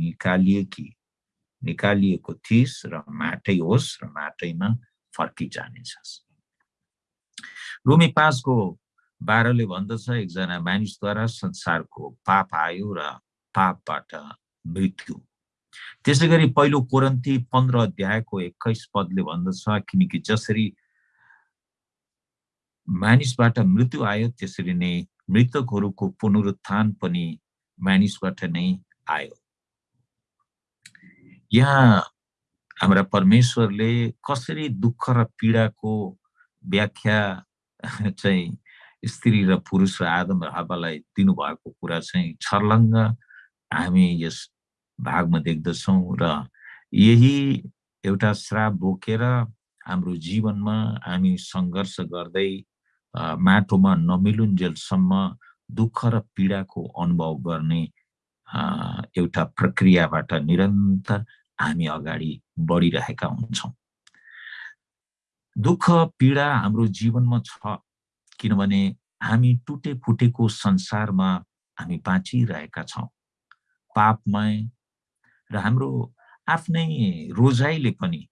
निकालिएकी निकालिएको थिइस् र माटै होस् र माटैमा फर्किजानेछस्। रोमी पाँचको बाह्रले भन्दछ एकजना मानिसद्वारा संसारको पाप आयो र पापबाट मृत्यु। त्यसै गरी पहिलो कोरन्ती पन्ध्र अध्यायको एक्काइस पदले भन्दछ किनकि जसरी मानिसबाट मृत्यु आयो त्यसरी नै मृतकहरूको पुनरुत्थान पनि मानिसबाट नै आयो। यहाँ हाम्रा परमेश्वरले कसरी दुःख र पीडाको व्याख्या चाहिँ स्त्री र पुरुष र आदम र हावालाई दिनुभएको कुरा चाहिँ छर्लङ्ग हामी यस भागमा देख्दछौँ र यही एउटा श्राप बोकेर हाम्रो जीवनमा हामी सङ्घर्ष गर्दै माटोमा नमिलुन्जेलसम्म दुःख र पीडाको अनुभव गर्ने एउटा प्रक्रियाबाट निरन्तर हामी अगाडि बढिरहेका हुन्छौँ। दुःख पीडा हाम्रो जीवनमा छ किनभने हामी टुटे फुटेको संसारमा हामी बाँचिरहेका छौँ। पापमय र हाम्रो आफ्नै रोजाइले पनि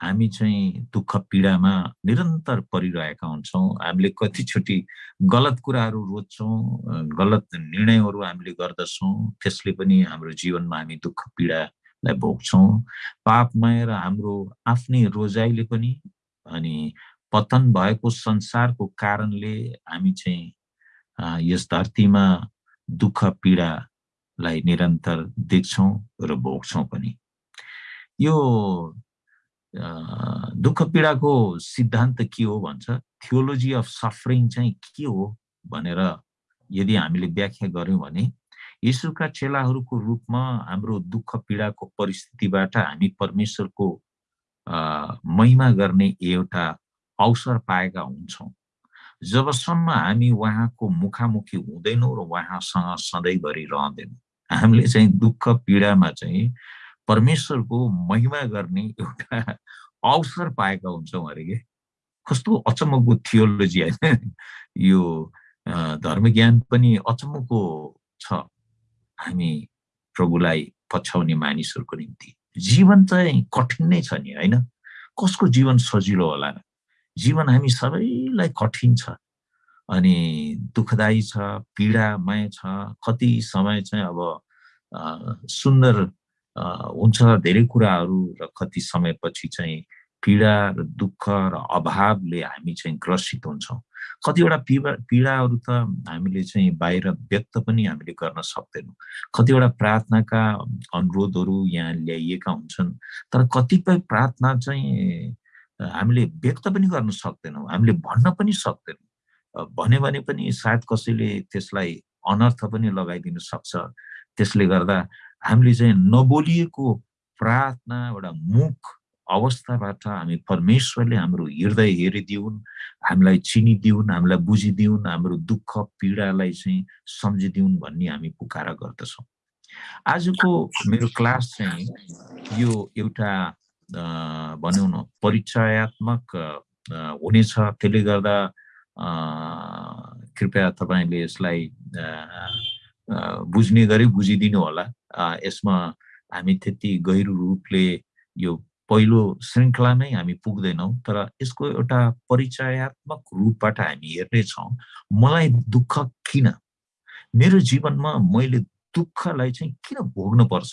हामी चाहिँ दुःख पीडामा निरन्तर परिरहेका हुन्छौँ। हामीले कतिचोटि गलत कुराहरू रोज्छौँ गलत निर्णयहरू हामीले गर्दछौँ। त्यसले पनि हाम्रो जीवनमा हामी दुःख पीडालाई भोग्छौँ। पापमय र हाम्रो आफ्नै रोजाइले पनि अनि पतन भएको संसारको कारणले हामी चाहिँ यस धरतीमा दुःख पीडालाई निरन्तर देख्छौँ र भोग्छौँ पनि। यो दुःख पीडाको सिद्धान्त के हो भन्छ? थियोलोजी अफ सफरिङ चाहिँ के हो भनेर यदि हामीले व्याख्या गऱ्यौँ भने यीशुका चेलाहरूको रूपमा हाम्रो दुःख पीडाको परिस्थितिबाट हामी परमेश्वरको महिमा गर्ने एउटा अवसर पाएका हुन्छौँ। जबसम्म हामी उहाँको मुखामुखी हुँदैनौँ र उहाँसँग सधैँभरि रहँदैनौँ हामीले चाहिँ दुःख पीडामा चाहिँ परमेश्वरको महिमा गर्ने एउटा अवसर पाएका हुन्छौँ अरे के? कस्तो अचम्मको थियोलोजी होइन। यो धर्मज्ञान पनि अचम्मको छ। हामी प्रभुलाई पछ्याउने मानिसहरूको निम्ति। जीवन चाहिँ कठिन नै छ नि होइन? कसको जीवन सजिलो होला जीवन हामी सबैलाई कठिन छ। अनि दुःखदायी छ पीडामय छ कति समय चाहिँ अब सुन्दर हुन्छ धेरै कुराहरू र कति समयपछि चाहिँ पीडा र दुःख र अभावले हामी चाहिँ ग्रसित हुन्छौँ। कतिवटा पीडा पीडाहरू त हामीले चाहिँ बाहिर व्यक्त पनि हामीले गर्न सक्दैनौँ। कतिवटा प्रार्थनाका अनुरोधहरू यहाँ ल्याइएका हुन्छन् तर कतिपय प्रार्थना चाहिँ हामीले व्यक्त पनि गर्न सक्दैनौँ हामीले भन्न पनि सक्दैनौँ। भन्यो भने पनि सायद कसैले त्यसलाई अनर्थ पनि लगाइदिन सक्छ। त्यसले गर्दा हामीले चाहिँ नबोलिएको प्रार्थना एउटा मुख अवस्थाबाट हामी परमेश्वरले हाम्रो हृदय हेरिदिउन् हामीलाई चिनिदिउन् हामीलाई बुझिदिउन् हाम्रो दुःख पीडालाई चाहिँ सम्झिदिउन् भन्ने हामी पुकारा गर्दछौँ। आजको मेरो क्लास चाहिँ यो एउटा भनौँ न परिचयात्मक हुनेछ। त्यसले गर्दा कृपया तपाईँले यसलाई बुझ्ने गरी बुझिदिनु होला। यसमा हामी त्यति गहिरो रूपले यो पहिलो श्रृङ्खलामै हामी पुग्दैनौँ तर यसको एउटा परिचयात्मक रूपबाट हामी हेर्नेछौँ। मलाई दुःख किन? मेरो जीवनमा मैले दुःखलाई चाहिँ किन भोग्नुपर्छ?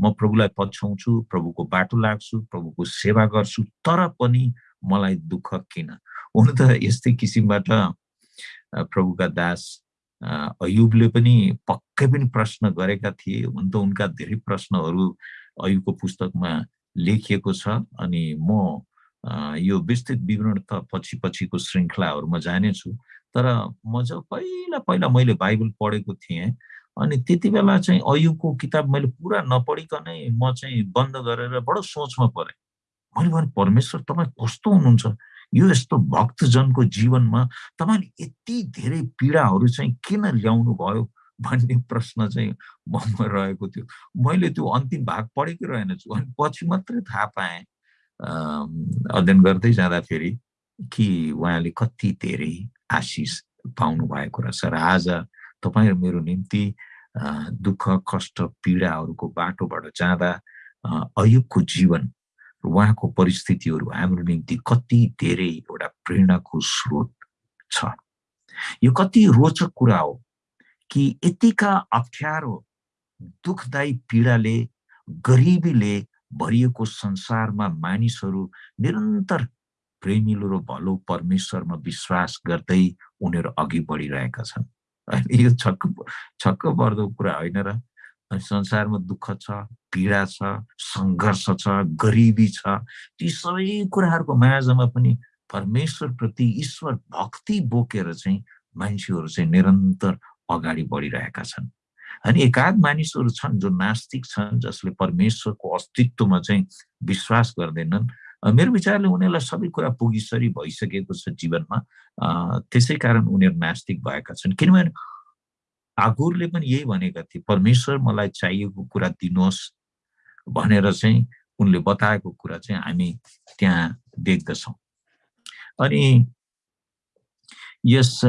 म प्रभुलाई पछ्याउँछु प्रभुको बाटो लाग्छु प्रभुको सेवा गर्छु तर पनि मलाई दुःख किन? हुन त यस्तै किसिमबाट प्रभुका दास अयुबले पनि पक्कै पनि प्रश्न गरेका थिए। हुन त उनका धेरै प्रश्नहरू अयुबको पुस्तकमा लेखिएको छ अनि म यो विस्तृत विवरण त पछि पछिको श्रृङ्खलाहरूमा जानेछु। तर म जब पहिला पहिला मैले बाइबल पढेको थिएँ अनि त्यति बेला चाहिँ अयुको किताब मैले पुरा नपढिकनै म चाहिँ बन्द गरेर बडो सोचमा परेँ। मैले भने परमेश्वर तपाईँ कस्तो हुनुहुन्छ? यो यस्तो भक्तजनको जीवनमा तपाईँले यति धेरै पीडाहरू चाहिँ किन ल्याउनु भयो भन्ने प्रश्न चाहिँ ममा रहेको थियो। मैले त्यो अन्तिम भाग पढेकै रहेनछु अनि पछि मात्रै थाहा पाएँ अध्ययन गर्दै जाँदाखेरि कि उहाँले कति धेरै आशिष पाउनु भएको रहेछ र आज तपाईँ मेरो निम्ति दुःख कष्ट पीडाहरूको बाटोबाट जाँदा अयुबको जीवन उहाँको परिस्थितिहरू हाम्रो निम्ति कति धेरै एउटा प्रेरणाको स्रोत छ। यो कति रोचक कुरा हो कि यतिका अप्ठ्यारो दुःखदायी पीडाले गरिबीले भरिएको संसारमा मानिसहरू निरन्तर प्रेमिलो र भलो परमेश्वरमा विश्वास गर्दै उनीहरू अघि बढिरहेका छन्। यो छक्क छक्क पर्दो कुरा होइन र संसारमा दुःख छ पीडा छ सङ्घर्ष छ गरिबी छ ती सबै कुराहरूको माझमा पनि परमेश्वरप्रति ईश्वर भक्ति बोकेर चाहिँ मान्छेहरू चाहिँ निरन्तर अगाडि बढिरहेका छन्। अनि एकाध मानिसहरू छन् जो नास्तिक छन् जसले परमेश्वरको अस्तित्वमा चाहिँ विश्वास गर्दैनन्। मेरो विचारले उनीहरूलाई सबै कुरा पुगिसरी भइसकेको छ जीवनमा। त्यसै कारण उनीहरू नास्तिक भएका छन्। किनभने आगुरले पनि यही भनेका थिए परमेश्वर मलाई चाहिएको कुरा दिनुहोस् भनेर चाहिँ उनले बताएको कुरा चाहिँ हामी त्यहाँ देख्दछौँ। अनि यस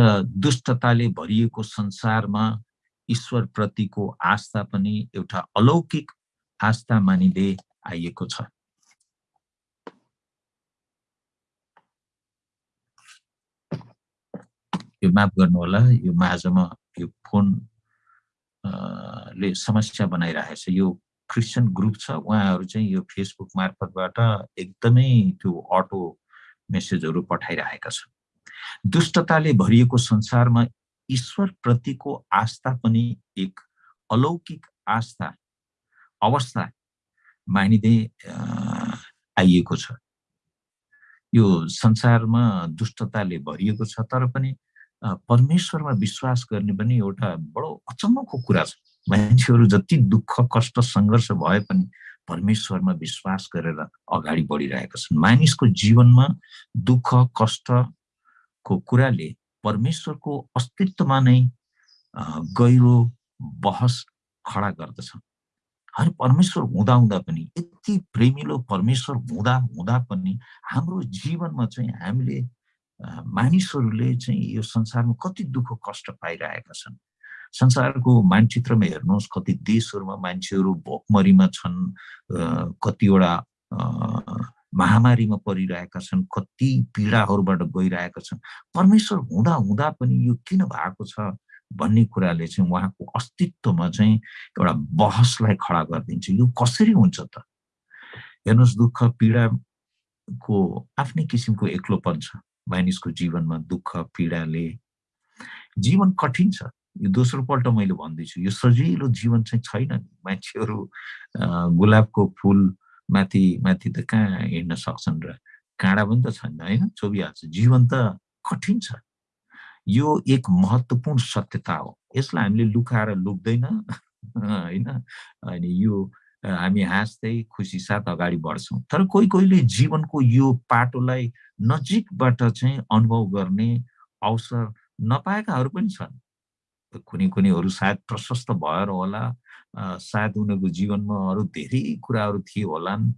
दुष्टताले भरिएको संसारमा ईश्वरप्रतिको आस्था पनि एउटा अलौकिक आस्था मानिँदै आइएको छ। यो माफ गर्नु होला यो माझमा यो फोन ले समस्या बनाइरहेछ। यो क्रिस्चियन ग्रुप छ उहाँहरू चाहिँ यो फेसबुक मार्फतबाट एकदमै त्यो अटो मेसेजहरू पठाइरहेका छन्। दुष्टताले भरिएको संसारमा ईश्वरप्रतिको आस्था पनि एक अलौकिक आस्था अवस्था मानिँदै आइएको छ। यो संसारमा दुष्टताले भरिएको छ तर पनि परमेश्वरमा विश्वास गर्ने पनि एउटा बडो अचम्मको कुरा छ। मान्छेहरू जति दुःख कष्ट सङ्घर्ष भए पनि परमेश्वरमा विश्वास गरेर अगाडि बढिरहेका छन्। मानिसको जीवनमा दुःख कष्टको कुराले परमेश्वरको अस्तित्वमा नै गहिरो बहस खडा गर्दछ। अनि परमेश्वर हुँदा हुँदा पनि यति प्रेमिलो परमेश्वर हुँदा हुँदा पनि हाम्रो जीवनमा चाहिँ हामीले मानिसहरूले चाहिँ यो संसारमा कति दुःख कष्ट पाइरहेका छन्। संसारको मानचित्रमा हेर्नुहोस् कति देशहरूमा मान्छेहरू भोकमरीमा छन् कतिवटा महामारीमा परिरहेका छन् कति पीडाहरूबाट गइरहेका छन्। परमेश्वर हुँदा हुँदा पनि यो किन भएको छ भन्ने कुराले चाहिँ उहाँको अस्तित्वमा चाहिँ एउटा बहसलाई खडा गरिदिन्छ। यो कसरी हुन्छ त? हेर्नुहोस् दुःख पीडाको आफ्नै किसिमको एक्लोपन छ। मानिसको जीवनमा दुःख पीडाले जीवन कठिन छ। यो दोस्रो पल्ट मैले भन्दैछु यो सजिलो जीवन चाहिँ छैन नि। मान्छेहरू गुलाबको फुल माथि माथि त कहाँ हिँड्न सक्छन् र काँडा पनि त छैन होइन? चोबिहाल्छ जीवन त कठिन छ। यो एक महत्त्वपूर्ण सत्यता हो। यसलाई हामीले लुकाएर लुक्दैन होइन? अनि यो हामी हाँस्दै खुसी साथ अगाडि बढ्छौँ। तर कोही कोहीले जीवनको यो पाटोलाई नजिकबाट चाहिँ अनुभव गर्ने अवसर नपाएकाहरू पनि छन्। कुनै कुनैहरू सायद प्रशस्त भएर होला। सायद उनीहरूको जीवनमा अरू धेरै कुराहरू थिए होलान्।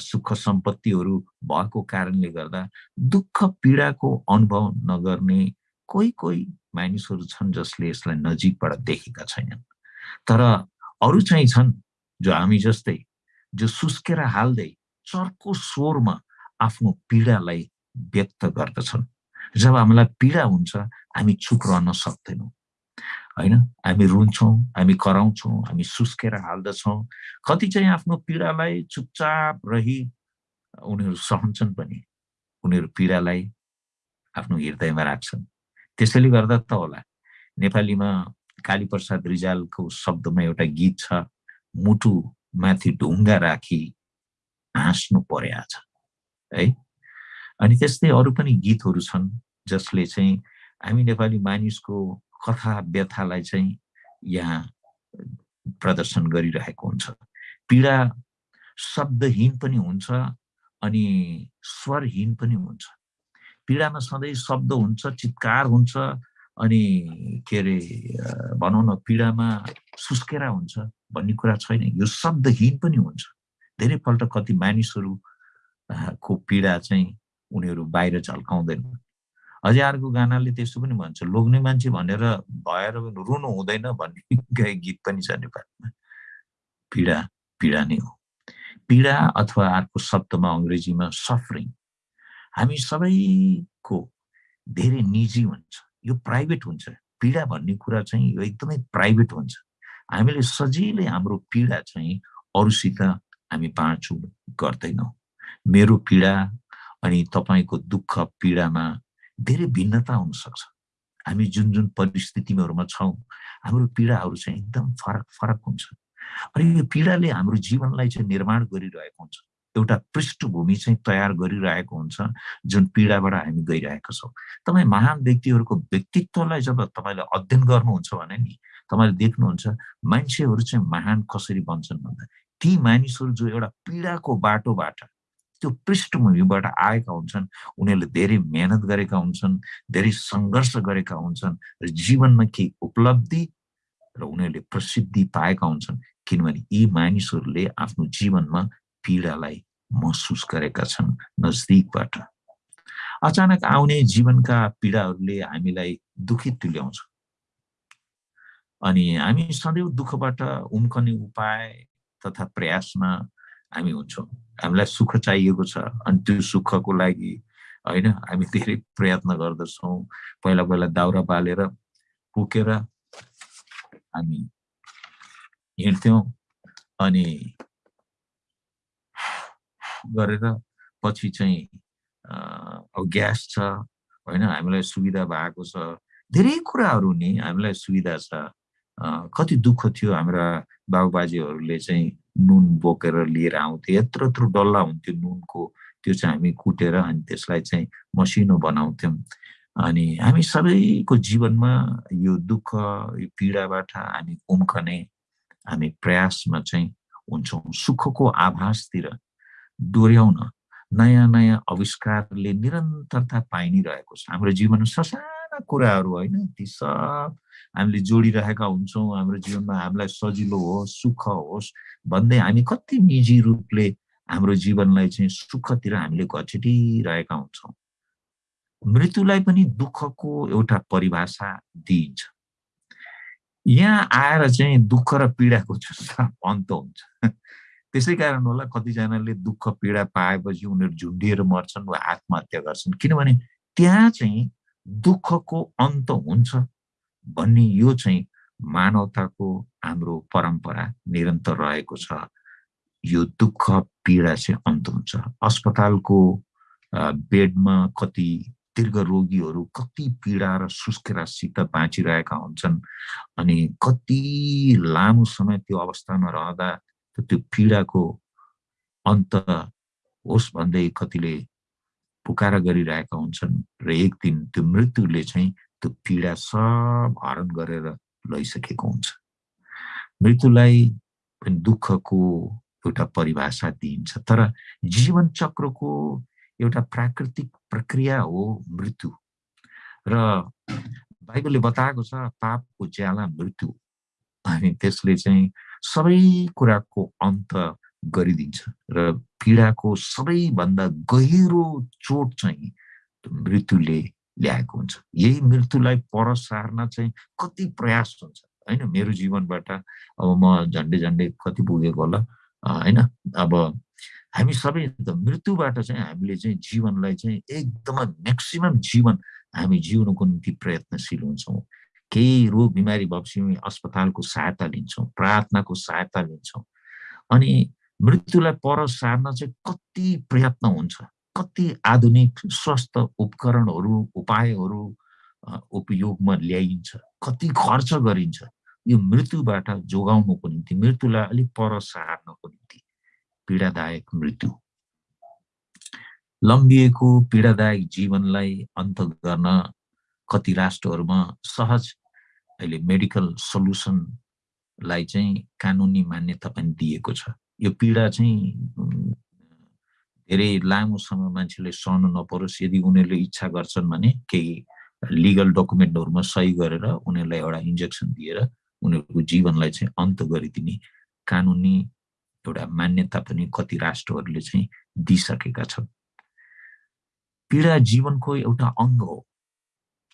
सुख सम्पत्तिहरू भएको कारणले गर्दा दुःख पीडाको अनुभव नगर्ने कोही कोही मानिसहरू छन् जसले यसलाई नजिकबाट देखेका छैनन्। तर अरू चाहिँ छन् जो हामी जस्तै जो सुस्केर हाल्दै चर्को स्वरमा आफ्नो पीडालाई व्यक्त गर्दछन्। जब हामीलाई पीडा हुन्छ हामी चुप रहन सक्दैनौँ। होइन? हामी रुन्छौँ हामी कराउँछौँ हामी सुस्केर हाल्दछौँ। कति चाहिँ आफ्नो पीडालाई चुपचाप रही उनीहरू सहन्छन् पनि उनीहरू पीडालाई आफ्नो हृदयमा राख्छन्। त्यसैले गर्दा त होला नेपालीमा कालीप्रसाद रिजालको शब्दमा एउटा गीत छ मुटु माथि ढुङ्गा राखी हाँस्नु पर्या छ है? अनि त्यस्तै अरू पनि गीतहरू छन् जसले चाहिँ हामी नेपाली मानिसको कथा व्यथालाई चाहिँ यहाँ प्रदर्शन गरिरहेको हुन्छ। पीडा शब्दहीन पनि हुन्छ अनि स्वरहीन पनि हुन्छ। पीडामा सधैँ शब्द हुन्छ चित्कार हुन्छ अनि के अरे भनौँ न पीडामा सुस्केरा हुन्छ भन्ने कुरा छैन। यो शब्दहीन पनि हुन्छ। धेरैपल्ट कति मानिसहरू को पीडा चाहिँ उनीहरू बाहिर झल्काउँदैन। अझै अर्को गानाले त्यस्तो पनि भन्छ। लोग्ने मान्छे भनेर भएर रुनु हुँदैन भन्ने गीत पनि छ नेपालमा। पीडा पीडा नै हो। पीडा अथवा अर्को शब्दमा अङ्ग्रेजीमा सफरिङ हामी सबैको धेरै निजी हुन्छ। यो प्राइभेट हुन्छ। पीडा भन्ने कुरा चाहिँ यो एकदमै प्राइभेट हुन्छ। हामीले सजिलै हाम्रो पीडा चाहिँ अरूसित हामी बाँड्छौँ गर्दैनौँ। मेरो पीडा अनि तपाईँको दुःख पीडामा धेरै भिन्नता हुनसक्छ। हामी जुन जुन परिस्थितिहरूमा छौँ हाम्रो पीडाहरू चाहिँ एकदम फरक फरक हुन्छ। अनि यो पीडाले हाम्रो जीवनलाई चाहिँ निर्माण गरिरहेको हुन्छ। एउटा पृष्ठभूमि चाहिँ तयार गरिरहेको हुन्छ जुन पीडाबाट हामी गइरहेका छौँ। तपाईँ महान व्यक्तिहरूको व्यक्तित्वलाई जब तपाईँले अध्ययन गर्नुहुन्छ भने नि तपाईँले देख्नुहुन्छ मान्छेहरू चाहिँ महान कसरी बन्छन् भन्दा ती मानिसहरू जो एउटा पीडाको बाटोबाट त्यो पृष्ठभूमिबाट आएका हुन्छन् उनीहरूले धेरै मेहनत गरेका हुन्छन् धेरै सङ्घर्ष गरेका हुन्छन् र जीवनमा केही उपलब्धि र उनीहरूले प्रसिद्धि पाएका हुन्छन् किनभने यी मानिसहरूले आफ्नो जीवनमा पीडालाई महसुस गरेका छन् नजदिकबाट। अचानक आउने जीवनका पीडाहरूले हामीलाई दुखित तुल्याउँछ। अनि हामी सदैव दुःखबाट उम्कने उपाय तथा प्रयासमा हामी हुन्छौँ। हामीलाई सुख चाहिएको छ। अनि त्यो सुखको लागि होइन हामी धेरै प्रयत्न गर्दछौँ। पहिला पहिला दाउरा बालेर पुकेर हामी हिँड्थ्यौँ। अनि गरेर पछि चाहिँ अब ग्यास छ होइन हामीलाई सुविधा भएको छ। धेरै कुराहरू नि हामीलाई सुविधा छ। कति दुःख थियो हाम्रा बाबुबाजेहरूले चाहिँ नुन बोकेर लिएर आउँथे यत्रो यत्रो डल्ला हुन्थ्यो नुनको। त्यो चाहिँ हामी कुटेर अनि त्यसलाई चाहिँ मसिनो बनाउँथ्यौँ। अनि हामी सबैको जीवनमा यो दुःख यो पीडाबाट हामी उम्कने हामी प्रयासमा चाहिँ हुन्छौँ। सुखको आभासतिर डोर्याउन नयाँ नयाँ आविष्कारले निरन्तरता पाइ नै रहेको छ। हाम्रो जीवनमा ससाना कुराहरू होइन ती सब हामीले जोडिरहेका हुन्छौँ हाम्रो जीवनमा हामीलाई सजिलो होस् सुख होस् भन्दै हामी कति निजी रूपले हाम्रो जीवनलाई चाहिँ सुखतिर हामीले घचेटिरहेका हुन्छौँ। मृत्युलाई पनि दुःखको एउटा परिभाषा दिइन्छ। यहाँ आएर चाहिँ दुःख र पीडाको अन्त हुन्छ। त्यसै कारण होला कतिजनाले दुःख पीडा पाएपछि उनीहरू झुन्डिएर मर्छन् वा आत्महत्या गर्छन्। किनभने त्यहाँ चाहिँ दुःखको अन्त हुन्छ। भन्ने यो चाहिँ मानवताको हाम्रो परम्परा निरन्तर रहेको छ। यो दुःख पीडा चाहिँ अन्त हुन्छ। अस्पतालको बेडमा कति दीर्घ रोगीहरू कति पीडा र सुस्केरासित बाँचिरहेका हुन्छन् अनि कति लामो समय त्यो अवस्थामा रहँदा त्यो पीडाको अन्त होस् भन्दै कतिले पुकारा गरिरहेका हुन्छन्। र एक दिन त्यो मृत्युले चाहिँ त्यो पीडा सब हरण गरेर लैसकेको हुन्छ। मृत्युलाई पनि दुःखको एउटा परिभाषा दिइन्छ तर जीवन चक्रको एउटा प्राकृतिक प्रक्रिया हो मृत्यु। र बाइबलले बताएको छ पापको ज्याला मृत्यु अनि त्यसले चाहिँ सबै कुराको अन्त गरिदिन्छ र पीडाको सबैभन्दा गहिरो चोट चाहिँ मृत्युले ल्याएको हुन्छ। यही मृत्युलाई पर सार्न चाहिँ कति प्रयास हुन्छ होइन? मेरो जीवनबाट अब म झन्डै झन्डै कति पुगेको होला होइन? अब हामी सबै मृत्युबाट चाहिँ हामीले चाहिँ जीवनलाई चाहिँ एकदमै म्याक्सिमम् जीवन हामी जिउनुको निम्ति प्रयत्नशील हुन्छौँ। केही रोग बिमारी भएपछि अस्पतालको सहायता लिन्छौँ प्रार्थनाको सहायता लिन्छौँ। अनि मृत्युलाई पर सार्न चाहिँ कति प्रयत्न हुन्छ। कति आधुनिक स्वास्थ्य उपकरणहरू उपायहरू उपयोगमा ल्याइन्छ कति खर्च गरिन्छ यो मृत्युबाट जोगाउनुको निम्ति मृत्युलाई अलिक पर सार्नको निम्ति पीडादायक मृत्यु। लम्बिएको पीडादायक जीवनलाई अन्त गर्न कति राष्ट्रहरूमा सहज अहिले मेडिकल सल्युसनलाई चाहिँ कानुनी मान्यता पनि दिएको छ। यो पीडा चाहिँ धेरै लामो समय मान्छेले सहनु नपरोस् यदि उनीहरूले इच्छा गर्छन् भने केही लिगल डकुमेन्टहरूमा सही गरेर उनीहरूलाई एउटा इन्जेक्सन दिएर उनीहरूको जीवनलाई चाहिँ अन्त गरिदिने कानुनी एउटा मान्यता पनि कति राष्ट्रहरूले चाहिँ दिइसकेका छन्। पीडा जीवनको एउटा अङ्ग हो।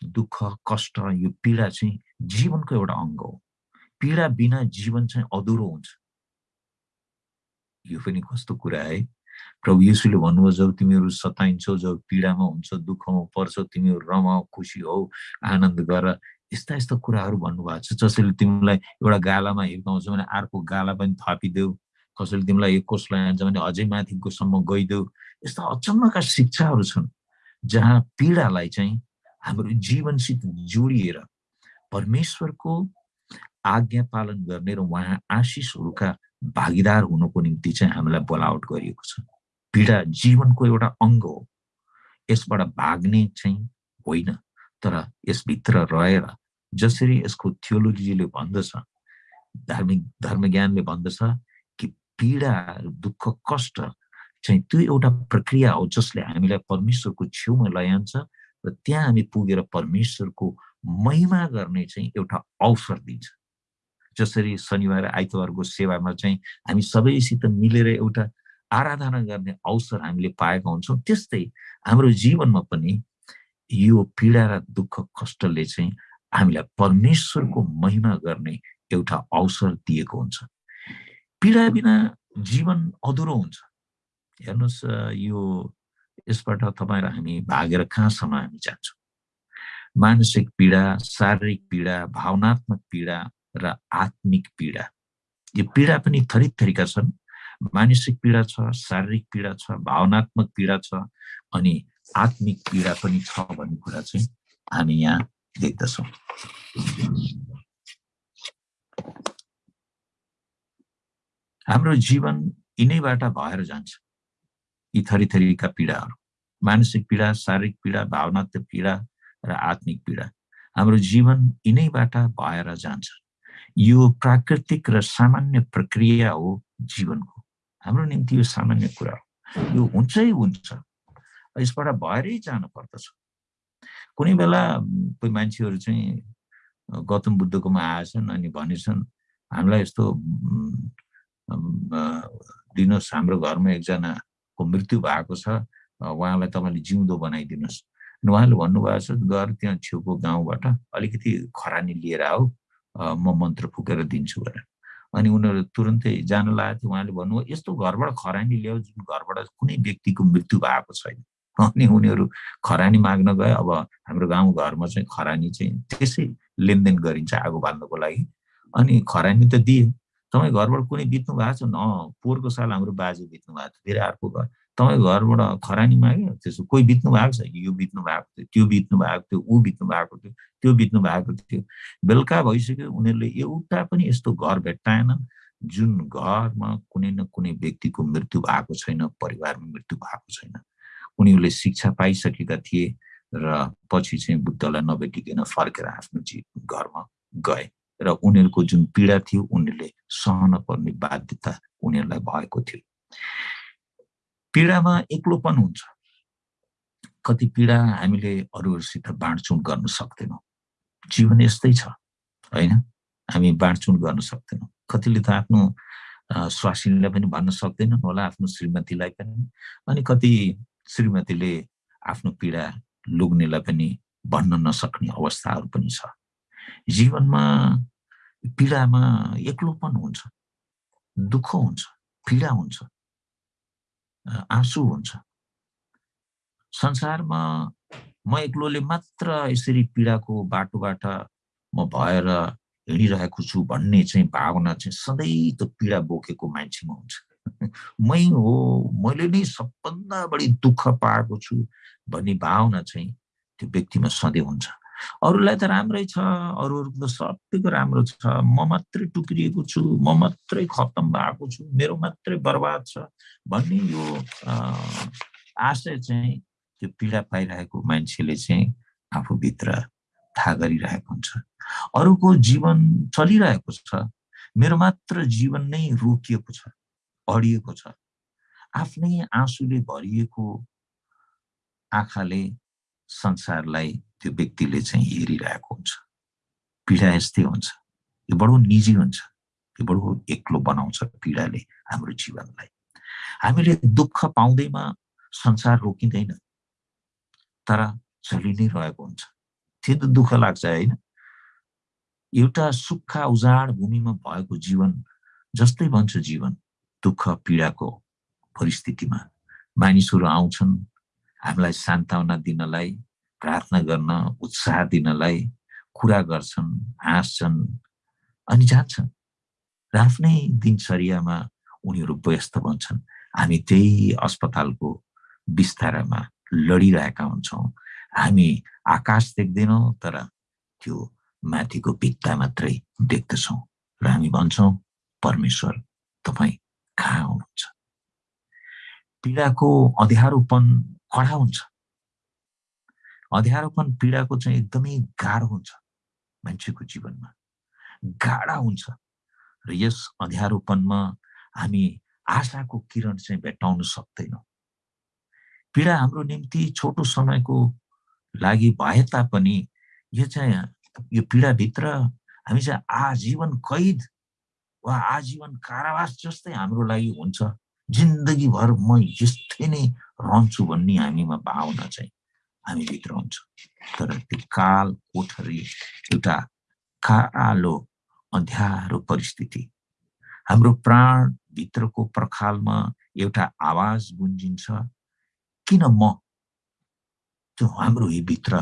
दुःख कष्ट यो पीडा चाहिँ जीवनको एउटा अङ्ग हो। पीडा बिना जीवन चाहिँ अधुरो हुन्छ। यो पनि कस्तो कुरा है? प्रभु यीशुले भन्नुभयो जब तिमीहरू सताइन्छौ जब पीडामा हुन्छ दुःखमा पर्छौ तिमीहरू रमाऊ खुसी हौ आनन्द गर। यस्ता यस्ता कुराहरू भन्नुभएको छ जसले तिमीलाई एउटा गालामा हिर्काउँछ भने अर्को गाला पनि थपिदेऊ। कसैले तिमीलाई कोष लान्छ भने अझै माथिकोसम्म गइदेऊ। यस्ता अचम्मका शिक्षाहरू छन् जहाँ पीडालाई चाहिँ हाम्रो जीवनसित जोडिएर परमेश्वरको आज्ञा पालन गर्ने र उहाँ आशिषहरूका भागीदार हुनुको निम्ति चाहिँ हामीलाई बोलावट गरिएको छ। पीडा जीवनको एउटा अङ्ग हो। यसबाट भाग्ने चाहिँ होइन तर यसभित्र रहेर जसरी यसको थियोलोजीले भन्दछ धार्मिक धर्मज्ञानले भन्दछ कि पीडा दुःख कष्ट चाहिँ त्यो एउटा प्रक्रिया हो जसले हामीलाई परमेश्वरको छेउमा लैजान्छ र त्यहाँ हामी पुगेर परमेश्वरको महिमा गर्ने चाहिँ एउटा अवसर दिन्छ। जसरी शनिबार आइतबारको सेवामा चाहिँ हामी सबैसित मिलेर एउटा आराधना गर्ने अवसर हामीले पाएका हुन्छौँ। त्यस्तै हाम्रो जीवनमा पनि यो पीडा र दुःख कष्टले चाहिँ हामीलाई परमेश्वरको महिमा गर्ने एउटा अवसर दिएको हुन्छ। पीडा बिना जीवन अधुरो हुन्छ। हेर्नुहोस् यो यसबाट तपाईँ र हामी भागेर कहाँसम्म हामी जान्छौँ? मानसिक पीडा शारीरिक पीडा भावनात्मक पीडा र आत्मिक पीडा। यो पीडा पनि थरी थरीका छन्। मानसिक पीडा छ शारीरिक पीडा छ भावनात्मक पीडा छ अनि आत्मिक पीडा पनि छ भन्ने कुरा चाहिँ हामी यहाँ देख्दछौँ। हाम्रो जीवन यिनैबाट भएर जान्छ। यी थरी थरीका पीडाहरू। मानसिक पीडा शारीरिक पीडा भावनात्मक पीडा र आत्मिक पीडा। हाम्रो जीवन यिनैबाट भएर जान्छ। यो प्राकृतिक र सामान्य प्रक्रिया हो जीवनको। हाम्रो निम्ति यो सामान्य कुरा हो। यो हुन्छै हुन्छ। यसबाट भएरै जानु पर्दछ कुनै बेला कोही मान्छेहरू चाहिँ गौतम बुद्धकोमा आएछन् अनि भनेछन् हामीलाई यस्तो दिनुहोस् हाम्रो घरमा एकजनाको मृत्यु भएको छ। उहाँलाई तपाईँले जिउँदो बनाइदिनुहोस्। अनि उहाँले भन्नुभएको छ गएर त्यहाँ छेउको गाउँबाट अलिकति खरानी लिएर आऊ। म मन्त्र फुकेर दिन्छु भनेर। अनि उनीहरू तुरन्तै जान लागेको थियो उहाँले भन्नुभयो यस्तो घरबाट खरानी ल्याऊ जुन घरबाट कुनै व्यक्तिको मृत्यु भएको छैन। अनि उनीहरू खरानी माग्न गए। अब हाम्रो गाउँ घरमा चाहिँ खरानी चाहिँ त्यसै लेनदेन गरिन्छ आगो बाल्नको लागि। अनि खरानी त दिए। तपाईँ घरबाट कुनै बित्नु भएको छ? न पोहोरको साल हाम्रो बाजे बित्नु भएको थियो। फेरि अर्को घर। तपाईँ घरबाट खरानी माग्यो? त्यसो कोही बित्नु भएको छ? यो बित्नु भएको थियो त्यो बित्नु भएको थियो ऊ बित्नु भएको थियो त्यो बित्नु भएको थियो। बेलुका भइसक्यो उनीहरूले एउटा पनि यस्तो घर भेट्टाएनन् जुन घरमा कुनै न कुनै व्यक्तिको मृत्यु भएको छैन परिवारमा मृत्यु भएको छैन। उनीहरूले शिक्षा पाइसकेका थिए र पछि चाहिँ बुद्धलाई नभेटिकन फर्केर आफ्नो घरमा गए र उनीहरूको जुन पीडा थियो उनीहरूले सहन पर्ने बाध्यता उनीहरूलाई भएको थियो। पीडामा एक्लोपन हुन्छ। कति पीडा हामीले अरूहरूसित बाँडचुँड गर्न सक्दैनौँ। जीवन यस्तै छ होइन? हामी बाँडचुँड गर्न सक्दैनौँ। कतिले त आफ्नो स्वासिनीलाई पनि भन्न सक्दैनन् होला आफ्नो श्रीमतीलाई पनि। अनि कति श्रीमतीले आफ्नो पीडा लुग्नेलाई पनि भन्न नसक्ने अवस्थाहरू पनि छ। जीवनमा पीडामा एक्लोपन हुन्छ दुःख हुन्छ पीडा हुन्छ। आँसु हुन्छ। संसारमा म एक्लोले मात्र यसरी पीडाको बाटोबाट म भएर हिँडिरहेको छु भन्ने चाहिँ भावना चाहिँ सधैँ त पीडा बोकेको मान्छेमा हुन्छ। मै हो मैले नै सबभन्दा बढी दुःख पाएको छु भन्ने भावना चाहिँ त्यो व्यक्तिमा सधैँ हुन्छ। अरूलाई त राम्रै छ अरूहरूको त सबैको राम्रो छ। म मात्रै टुक्रिएको छु म मात्रै खत्तम भएको छु मेरो मात्रै बर्बाद छ भन्ने यो आशय चाहिँ त्यो पीडा पाइरहेको मान्छेले चाहिँ आफूभित्र थाहा गरिरहेको हुन्छ। अरूको जीवन चलिरहेको छ मेरो मात्र जीवन नै रोकिएको छ अडिएको छ। आफ्नै आँसुले भरिएको आँखाले संसारलाई त्यो व्यक्तिले चाहिँ हेरिरहेको हुन्छ। पीडा यस्तै हुन्छ। यो बडो निजी हुन्छ। यो बडो एक्लो बनाउँछ पीडाले हाम्रो जीवनलाई। हामीले दुःख पाउँदैमा संसार रोकिँदैन। तर चलि नै रहेको हुन्छ। त्यो त दुःख लाग्छ होइन? एउटा सुक्खा उजाड भूमिमा भएको जीवन जस्तै भन्छ जीवन। दुःख पीडाको परिस्थितिमा मानिसहरू आउँछन्। हामीलाई सान्त्वना दिनलाई प्रार्थना गर्न उत्साह दिनलाई कुरा गर्छन् हाँस्छन् अनि जान्छन्। र आफ्नै दिनचर्यामा उनीहरू व्यस्त बन्छन्। हामी त्यही अस्पतालको बिस्तारामा लडिरहेका हुन्छौँ। हामी आकाश देख्दैनौँ तर त्यो माथिको भित्ता मात्रै देख्दछौँ र हामी भन्छौँ परमेश्वर तपाईँ कहाँ हुनुहुन्छ? पीडाको अँध्यारोपन कडा हुन्छ। अँध्यारोपन पीडाको चाहिँ एकदमै गाह्रो हुन्छ मान्छेको जीवनमा। गाढा हुन्छ र यस अँध्यारोपनमा हामी आशाको किरण चाहिँ भेटाउन सक्दैनौँ। पीडा हाम्रो निम्ति छोटो समयको लागि भए तापनि यो चाहिँ यो पीडाभित्र हामी चाहिँ आजीवन कैद वा आजीवन कारावास जस्तै हाम्रो लागि हुन्छ। जिन्दगीभर म यस्तै नै रहन्छु भन्ने हामीमा भावना चाहिँ हामीभित्र हुन्छ तर त्यो काल कोठरी एउटा कालो अँध्यारो परिस्थिति हाम्रो प्राणभित्रको पर्खालमा एउटा आवाज गुन्जिन्छ किन म त्यो हाम्रो भित्र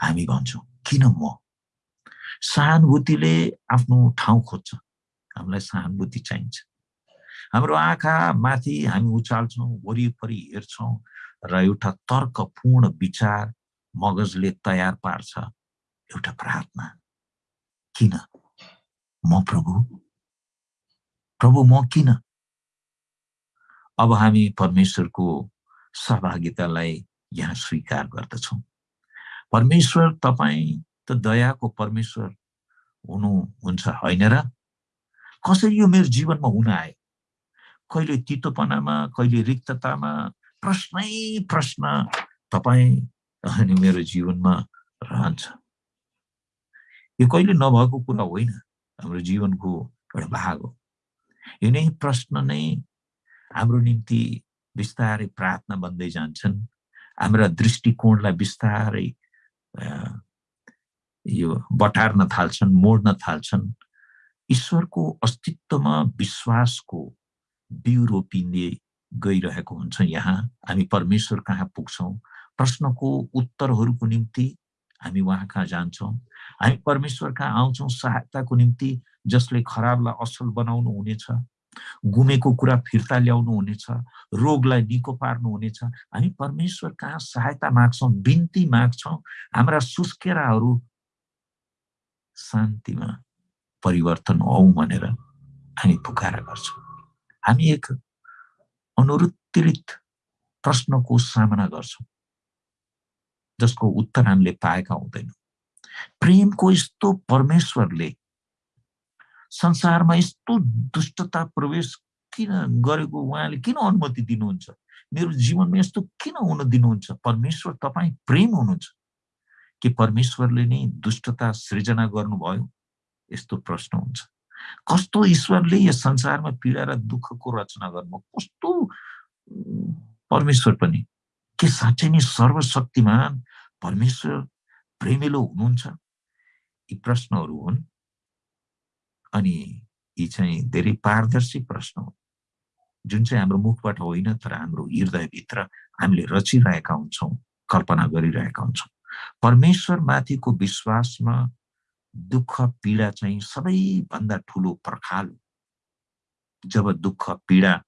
हामी भन्छौँ। किन म? सहानुभूतिले आफ्नो ठाउँ खोज्छ। हामीलाई सहानुभूति चाहिन्छ। हाम्रो आँखा माथि हामी उचाल्छौँ वरिपरि हेर्छौँ। र एउटा तर्कपूर्ण विचार मगजले तयार पार्छ। एउटा प्रार्थना। किन? म प्रभु? प्रभु म किन? अब हामी परमेश्वरको सहभागितालाई यहाँ स्वीकार गर्दछौँ। परमेश्वर तपाईँ त दयाको परमेश्वर हुनुहुन्छ होइन र? कसरी यो मेरो जीवनमा हुन आयो? कहिले तितोपनामा कहिले रिक्ततामा प्रश्नै प्रश्न तपाईँ अनि मेरो जीवनमा रहन्छ। यो कहिले नभएको कुरा होइन हाम्रो जीवनको एउटा भाग हो। यो नै प्रश्न नै हाम्रो निम्ति बिस्तारै प्रार्थना बन्दै जान्छन्। हाम्रा दृष्टिकोणलाई बिस्तारै यो बटार्न थाल्छन् मोड्न थाल्छन्। ईश्वरको अस्तित्वमा विश्वासको बिउ रोपिँदै गइरहेको हुन्छ यहाँ। हामी परमेश्वर कहाँ पुग्छौँ? प्रश्नको उत्तरहरूको निम्ति हामी उहाँ कहाँ जान्छौँ? हामी परमेश्वर कहाँ आउँछौँ? सहायताको निम्ति जसले खराबलाई असल बनाउनु हुनेछ गुमेको कुरा फिर्ता ल्याउनु हुनेछ रोगलाई निको पार्नु हुनेछ। हामी परमेश्वर कहाँ सहायता माग्छौँ? बिन्ती माग्छौँ। हाम्रा सुस्केराहरू शान्तिमा परिवर्तन हौ भनेर हामी पुकारा गर्छौँ। हामी एक अनुत्तरित प्रश्नको सामना गर्छौँ जसको उत्तर हामीले पाएका हुँदैनौँ। प्रेमको यस्तो परमेश्वरले संसारमा यस्तो दुष्टता प्रवेश किन गरेको उहाँले किन अनुमति दिनुहुन्छ? मेरो जीवनमा यस्तो किन हुन दिनुहुन्छ? परमेश्वर तपाईँ प्रेम हुनुहुन्छ। कि परमेश्वरले नै दुष्टता सृजना गर्नुभयो? यस्तो प्रश्न हुन्छ। कस्तो ईश्वरले यस संसारमा पीडा र दुःखको रचना गर्नु कस्तो परमेश्वर पनि। के साँच्चै नै सर्वशक्तिमान परमेश्वर प्रेमिलो हुनुहुन्छ? यी प्रश्नहरू हुन्। अनि यी चाहिँ धेरै पारदर्शी प्रश्न हुन्। जुन चाहिँ हाम्रो मुखबाट होइन तर हाम्रो हृदयभित्र हामीले रचिरहेका हुन्छौँ कल्पना गरिरहेका हुन्छौँ। परमेश्वर माथिको विश्वासमा दुःख पीडा चाहिँ सबैभन्दा ठुलो पर्खाल जब दुःख पीडा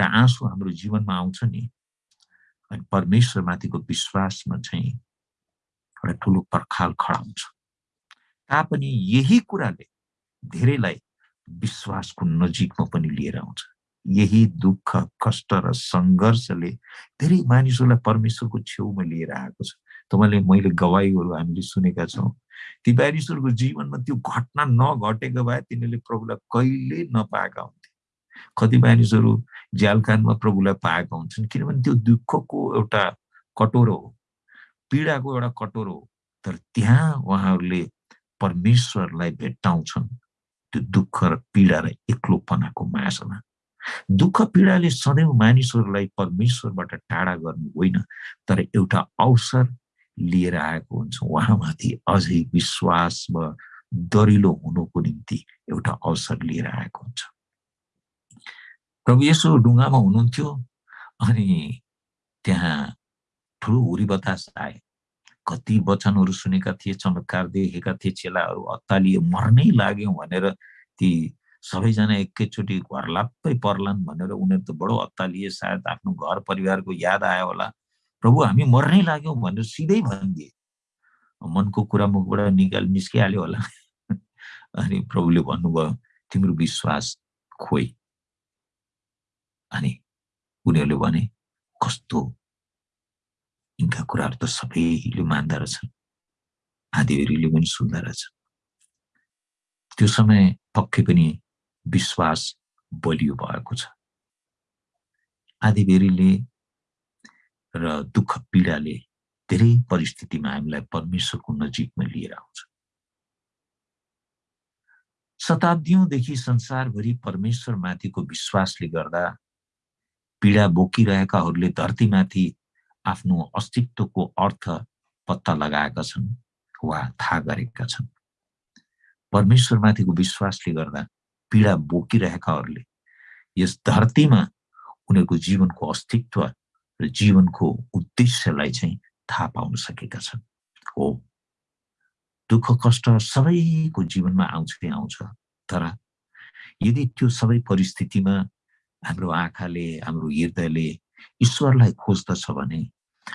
र आँसु हाम्रो जीवनमा आउँछ नि अनि परमेश्वरमाथिको विश्वासमा चाहिँ एउटा ठुलो पर्खाल खडा हुन्छ। तापनि यही कुराले धेरैलाई विश्वासको नजिकमा पनि लिएर आउँछ। यही दुःख कष्ट र सङ्घर्षले धेरै मानिसहरूलाई परमेश्वरको छेउमा लिएर आएको छ। तपाईँले मैले गवाईहरू हामीले सुनेका छौँ। ती मानिसहरूको जीवनमा त्यो घटना नघटेको भए तिनीहरूले प्रभुलाई कहिले नपाएका हुन्थे। कति मानिसहरू झ्यालखानमा प्रभुलाई पाएका हुन्छन् किनभने त्यो दुःखको एउटा कटोरो हो पीडाको एउटा कटोरो हो तर त्यहाँ उहाँहरूले परमेश्वरलाई भेट्टाउँछन् त्यो दुःख र पीडा र एक्लोपनाको मासमा। दुःख पीडाले सधैँ मानिसहरूलाई परमेश्वरबाट टाढा गर्नु होइन तर एउटा अवसर लिएर आएको हुन्छ। उहाँमाथि अझै विश्वास वा दरिलो हुनुको निम्ति एउटा अवसर लिएर आएको हुन्छ। प्रभु यसो ढुङ्गामा हुनुहुन्थ्यो अनि त्यहाँ ठुलो हुरी बतास आए। कति वचनहरू सुनेका थिए चमत्कार देखेका थिए चेलाहरू अत्तालिए मर्नै लाग्यौँ भनेर ती सबैजना एकैचोटि घर लाप्पै पर्लान् भनेर उनीहरू त बडो अत्तालिए सायद आफ्नो घर परिवारको याद आयो होला। प्रभु हामी मर्नै लाग्यौँ भनेर सिधै भनिदिए। मनको कुरा मुखबाट निकाल निस्किहाल्यो होला। अनि प्रभुले भन्नुभयो तिम्रो विश्वास खोइ। अनि उनीहरूले भने कस्तो? यिनका कुराहरू त सबैले मान्दा रहेछन् आदिवेरीले पनि सुन्दा रहेछ। त्यो समय पक्कै पनि विश्वास बलियो भएको छ। आदिवेरीले र दुःख पीडाले धेरै परिस्थितिमा हामीलाई परमेश्वरको नजिकमा लिएर आउँछ। शताब्दीदेखि संसारभरि परमेश्वरमाथिको विश्वासले गर्दा पीडा बोकिरहेकाहरूले धरतीमाथि आफ्नो अस्तित्वको अर्थ पत्ता लगाएका छन् वा थाहा गरेका छन्। परमेश्वरमाथिको विश्वासले गर्दा पीडा बोकिरहेकाहरूले यस धरतीमा उनीहरूको जीवनको अस्तित्व र जीवनको उद्देश्यलाई चाहिँ थाहा पाउन सकेका छन्। हो। दुःख कष्ट सबैको जीवनमा आउँछ आउँछ। तर यदि त्यो सबै परिस्थितिमा हाम्रो आँखाले हाम्रो हृदयले ईश्वरलाई खोज्दछ भने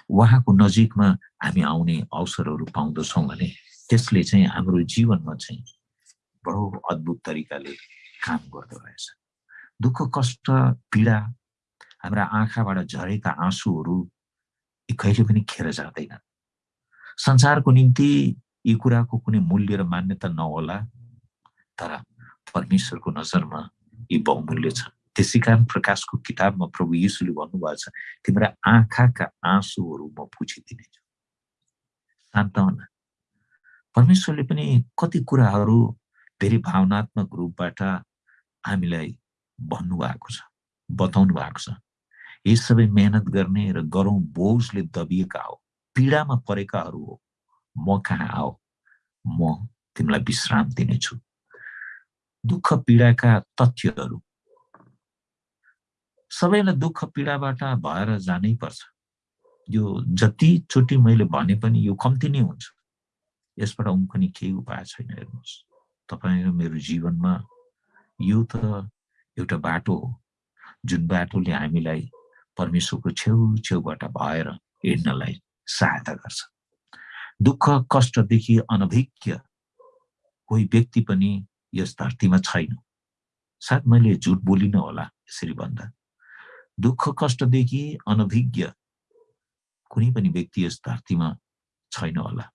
उहाँको नजिकमा हामी आउने अवसरहरू पाउँदछौँ भने त्यसले चाहिँ हाम्रो जीवनमा चाहिँ बडो अद्भुत तरिकाले काम गर्दो रहेछ। दुःख कष्ट पीडा हाम्रा आँखाबाट झरेका आँसुहरू यी कहिले पनि खेर जाँदैन संसारको निम्ति यी कुराको कुनै मूल्य र मान्यता नहोला तर परमेश्वरको नजरमा यी बहुमूल्य छन्। त्यसै कारण प्रकाशको किताबमा प्रभु यीशुले भन्नुभएको छ तिम्रा आँखाका आँसुहरू म पुछिदिनेछु सान्तवना परमेश्वरले पनि कति कुराहरू धेरै भावनात्मक रूपबाट हामीलाई भन्नुभएको छ बताउनु भएको छ। यी सबै मेहनत गर्ने र गरौँ बोझले दबिएका हो पीडामा परेकाहरू हो म कहाँ आओ म तिमीलाई विश्राम दिनेछु दुःख पीडाका तथ्यहरू सबैलाई दुःख पीडाबाट भएर जानै पर्छ यो जतिचोटि मैले भने पनि यो कम्ती नै हुन्छ यसबाट उम्कने केही उपाय छैन हेर्नुहोस् तपाईँ र मेरो जीवनमा यो त एउटा बाटो हो जुन बाटोले हामीलाई परमेश्वरको छेउ छेउबाट भएर हिँड्नलाई सहायता गर्छ। दुःख कष्टदेखि अनभिज्ञ कोही व्यक्ति पनि यस धरतीमा छैन। सायद मैले झुट बोलिनँ होला यसरी भन्दा। दुःख कष्टदेखि अनभिज्ञ कुनै पनि व्यक्ति यस धरतीमा छैन होला।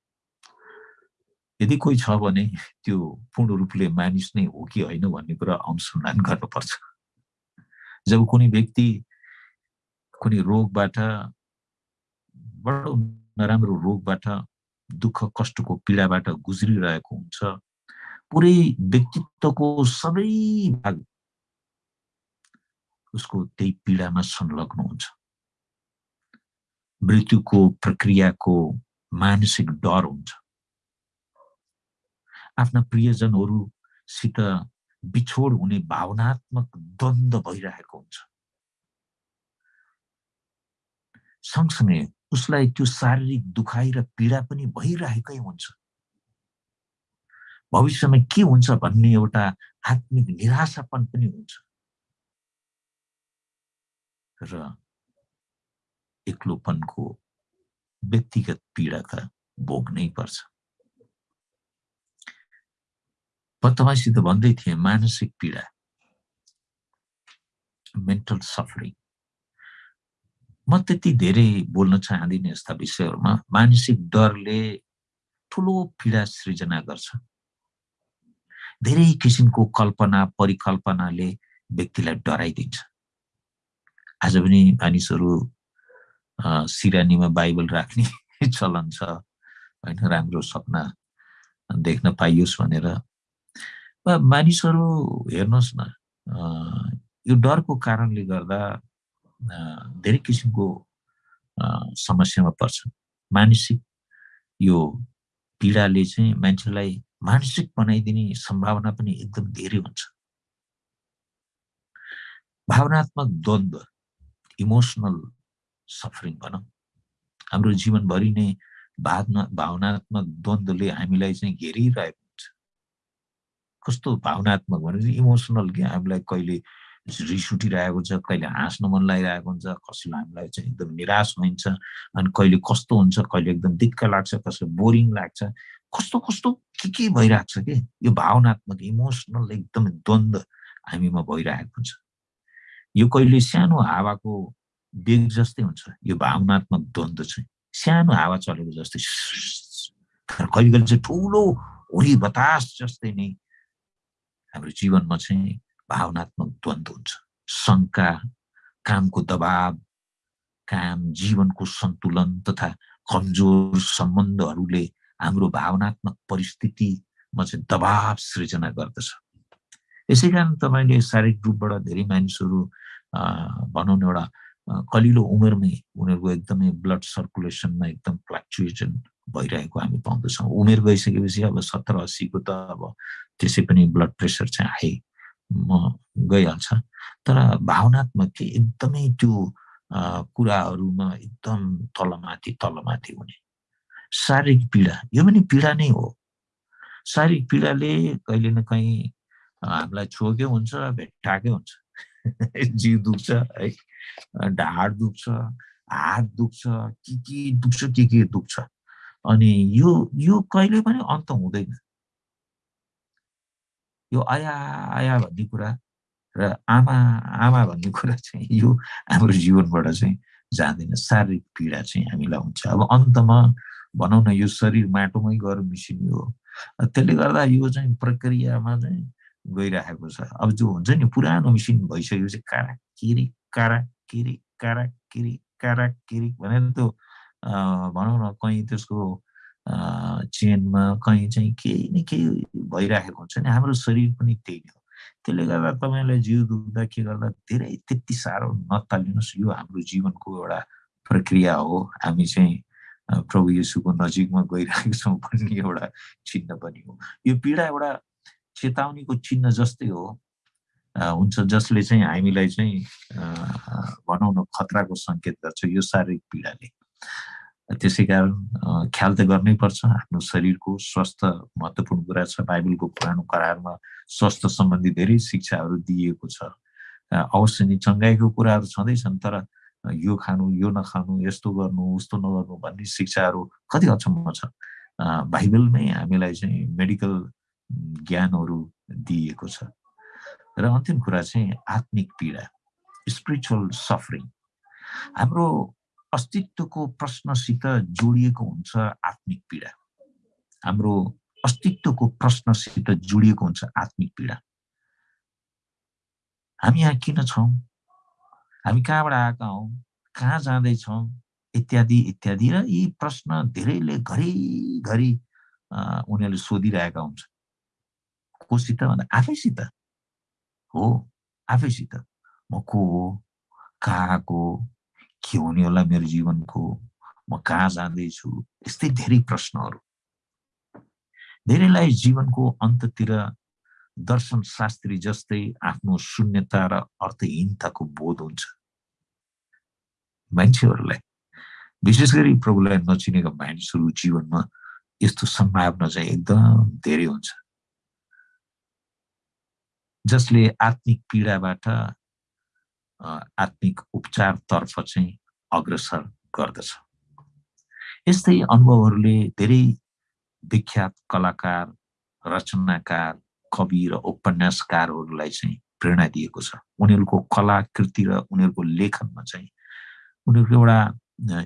यदि कोही छ भने त्यो पूर्ण रूपले मानिस नै हो कि होइन भन्ने कुरा अनुसन्धान गर्नुपर्छ। जब कुनै व्यक्ति कुनै रोगबाट बडो नराम्रो रोगबाट दुःख कष्टको पीडाबाट गुज्रिरहेको हुन्छ। पुरै व्यक्तित्वको सबै भाग उसको त्यही पीडामा संलग्न हुन्छ। मृत्युको प्रक्रियाको मानसिक डर हुन्छ। आफ्ना प्रियजनहरूसित बिछोड हुने भावनात्मक द्वन्द भइरहेको हुन्छ। सँगसँगै उसलाई त्यो शारीरिक दुखाइ र पीडा पनि भइरहेकै हुन्छ। भविष्यमा के हुन्छ भन्ने एउटा आत्मिक निराशापन पनि हुन्छ। र एक्लोपनको व्यक्तिगत पीडा त भोग्नै पर्छ। म तपाईँसित भन्दै थिएँ मानसिक पीडा मेन्टल सफरिङ म त्यति धेरै बोल्न चाहदिनँ यस्ता विषयहरूमा। मानसिक डरले ठुलो पीडा सृजना गर्छ। धेरै किसिमको कल्पना परिकल्पनाले व्यक्तिलाई डराइदिन्छ। आज पनि मानिसहरू सिरानीमा बाइबल राख्ने चलन छ होइन? राम्रो सपना देख्न पाइयोस् भनेर। मानिसहरू हेर्नुहोस् न यो डरको कारणले गर्दा धेरै किसिमको समस्यामा पर्छ मानसिक यो पीडाले चाहिँ मान्छेलाई मानसिक बनाइदिने सम्भावना पनि एकदम धेरै हुन्छ भावनात्मक द्वन्द्व इमोसनल सफरिङ भनौँ हाम्रो जीवनभरि नै भावना भावनात्मक द्वन्द्वले हामीलाई चाहिँ घेरिरहेको हुन्छ कस्तो भावनात्मक भने इमोसनल कि हामीलाई कहिले रिस उठिरहेको छ कहिले हाँस्न मन लागिरहेको हुन्छ कसैलाई हामीलाई चाहिँ एकदम निराश हुन्छ अनि कहिले कस्तो हुन्छ कहिले एकदम दिक्क लाग्छ कसैलाई बोरिङ लाग्छ। कस्तो कस्तो के के भइरहेको छ कि? यो भावनात्मक इमोसनल एकदमै द्वन्द्व हामीमा भइरहेको हुन्छ। यो कहिले सानो हावाको बेग जस्तै हुन्छ यो भावनात्मक द्वन्द्व चाहिँ सानो हावा चलेको जस्तै तर कहिले कहिले चाहिँ ठुलो हुरी बतास जस्तै नै हाम्रो जीवनमा चाहिँ भावनात्मक द्वन्द्व हुन्छ। शङ्का कामको दबाब काम जीवनको सन्तुलन तथा कमजोर सम्बन्धहरूले हाम्रो भावनात्मक परिस्थितिमा चाहिँ दबाब सृजना गर्दछ। यसै कारण तपाईँले शारीरिक रूपबाट धेरै मानिसहरू भनौँ न एउटा कलिलो उमेरमै उनीहरूको एकदमै ब्लड सर्कुलेसनमा एकदम फ्लक्चुएसन भइरहेको हामी पाउँदछौँ। उमेर गइसकेपछि अब सत्तर अस्सीको त अब त्यसै पनि ब्लड प्रेसर चाहिँ हाई। म गइहाल्छ। तर भावनात्मक चाहिँ एकदमै त्यो कुराहरूमा एकदम तलमाथि तलमाथि हुने। शारीरिक पीडा यो पनि पीडा नै हो। शारीरिक पीडाले कहिले न कहीँ हामीलाई छोकै हुन्छ भेट्टाकै हुन्छ। जिउ दुख्छ है। ढाड दुख्छ हात दुख्छ के के दुख्छ के के दुख्छ। अनि यो यो कहिले पनि अन्त हुँदैन। यो आया आया भन्ने कुरा र आमा आमा भन्ने कुरा चाहिँ यो हाम्रो जीवनबाट चाहिँ जाँदैन शारीरिक पीडा चाहिँ हामीलाई हुन्छ अब अन्तमा भनौँ न यो शरीर माटोमै गएर मिसिने हो त्यसले गर्दा यो चाहिँ प्रक्रियामा चाहिँ गइरहेको छ अब जो हुन्छ नि पुरानो मिसिन भइसकेपछि कारा किरी कारा किरी कारा किरी कारा किरी भनेर त्यो भनौँ न कहीँ त्यसको चेनमा कहीँ चाहिँ केही न केही भइराखेको हुन्छ नि हाम्रो शरीर पनि त्यही हो त्यसले गर्दा तपाईँलाई जिउ दुख्दा के गर्दा धेरै त्यति साह्रो नतालिनुहोस् यो हाम्रो जीवनको एउटा प्रक्रिया हो हामी चाहिँ प्रभु येसुको नजिकमा गइरहेको छौँ भन्ने एउटा चिन्ह पनि हो यो पीडा एउटा चेतावनीको चिन्ह जस्तै हो हुन्छ जसले चाहिँ हामीलाई चाहिँ भनौँ न खतराको सङ्केत गर्छ यो शारीरिक पीडाले त्यसै कारण ख्याल त गर्नै पर्छ। आफ्नो शरीरको स्वास्थ्य महत्त्वपूर्ण कुरा छ। बाइबलको पुरानो करारमा स्वास्थ्य सम्बन्धी धेरै शिक्षाहरू दिइएको छ। अवश्य नै चङ्गाइको कुराहरू छँदैछन् तर यो खानु यो नखानु यस्तो गर्नु उस्तो नगर्नु भन्ने शिक्षाहरू कति हदसम्म छ। बाइबलमै हामीलाई चाहिँ मेडिकल ज्ञानहरू दिइएको छ। र अन्तिम कुरा चाहिँ आत्मिक पीडा स्पिरिचुअल सफरिङ हाम्रो अस्तित्वको प्रश्नसित जोडिएको हुन्छ आत्मिक पीडा। हाम्रो अस्तित्वको प्रश्नसित जोडिएको हुन्छ आत्मिक पीडा। हामी यहाँ किन छौँ? हामी कहाँबाट आएका हौँ? कहाँ जाँदैछौँ इत्यादि इत्यादि र यी प्रश्न धेरैले घरिघरि उनीहरूले सोधिरहेका हुन्छ। कोसित भन्दा आफैसित हो आफैसित। म को हो? कहाँको के हुने होला मेरो जीवनको? म कहाँ जाँदैछु? यस्तै धेरै प्रश्नहरू। धेरैलाई जीवनको अन्ततिर दर्शन शास्त्री जस्तै आफ्नो शून्यता र अर्थहीनताको बोध हुन्छ। मान्छेहरूलाई विशेष गरी प्रभुलाई नचिनेका मानिसहरू जीवनमा यस्तो सम्भावना चाहिँ एकदम धेरै हुन्छ। जसले आत्मिक पीडाबाट आत्मिक उपचारतर्फ चाहिँ अग्रसर गर्दछ। यस्तै अनुभवहरूले धेरै विख्यात कलाकार रचनाकार कवि र उपन्यासकारहरूलाई चाहिँ प्रेरणा दिएको छ। उनीहरूको कलाकृति र उनीहरूको लेखनमा चाहिँ उनीहरूको एउटा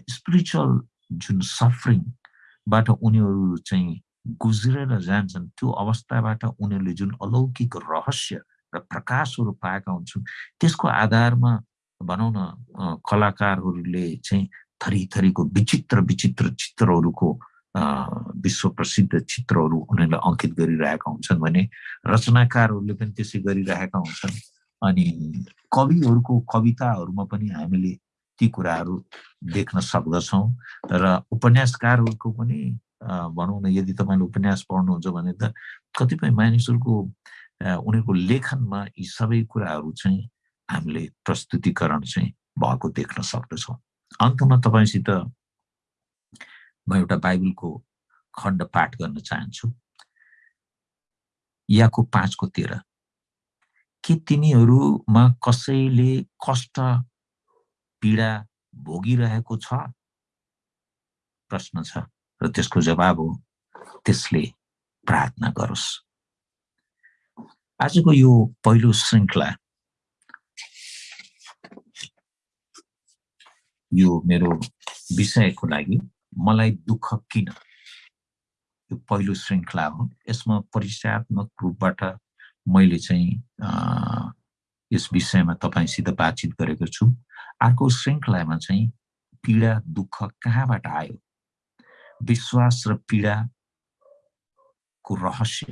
स्पिरिचुअल जुन सफरिङबाट उनीहरू चाहिँ गुज्रेर जान्छन् त्यो अवस्थाबाट उनीहरूले जुन अलौकिक रहस्य र प्रकाशहरू पाएका हुन्छन्। त्यसको आधारमा भनौँ न कलाकारहरूले चाहिँ थरी थरीको विचित्र विचित्र चित्रहरूको विश्व प्रसिद्ध चित्रहरू उनीहरूले अङ्कित गरिरहेका हुन्छन् भने रचनाकारहरूले पनि त्यसै गरिरहेका हुन्छन्। अनि कविहरूको कविताहरूमा पनि हामीले ती कुराहरू देख्न सक्दछौँ र उपन्यासकारहरूको पनि भनौँ न यदि तपाईँले उपन्यास पढ्नुहुन्छ भने त कतिपय मानिसहरूको उनीहरूको लेखनमा यी सबै कुराहरू चाहिँ हामीले प्रस्तुतिकरण चाहिँ भएको देख्न सक्दछौँ। अन्तमा तपाईँसित म एउटा बाइबलको खण्ड पाठ गर्न चाहन्छु। याको पाँचको तेह्र। के तिमीहरूमा कसैले कष्ट पीडा भोगिरहेको छ? प्रश्न छ र त्यसको जवाब हो त्यसले प्रार्थना गरोस्। आजको यो पहिलो श्रृङ्खला यो मेरो विषयको लागि मलाई दुःख किन? यो पहिलो श्रृङ्खला हो। यसमा परिचयात्मक रूपबाट मैले चाहिँ यस विषयमा तपाईँसित बातचित गरेको छु। अर्को श्रृङ्खलामा चाहिँ पीडा दुःख कहाँबाट आयो? विश्वास र पीडाको रहस्य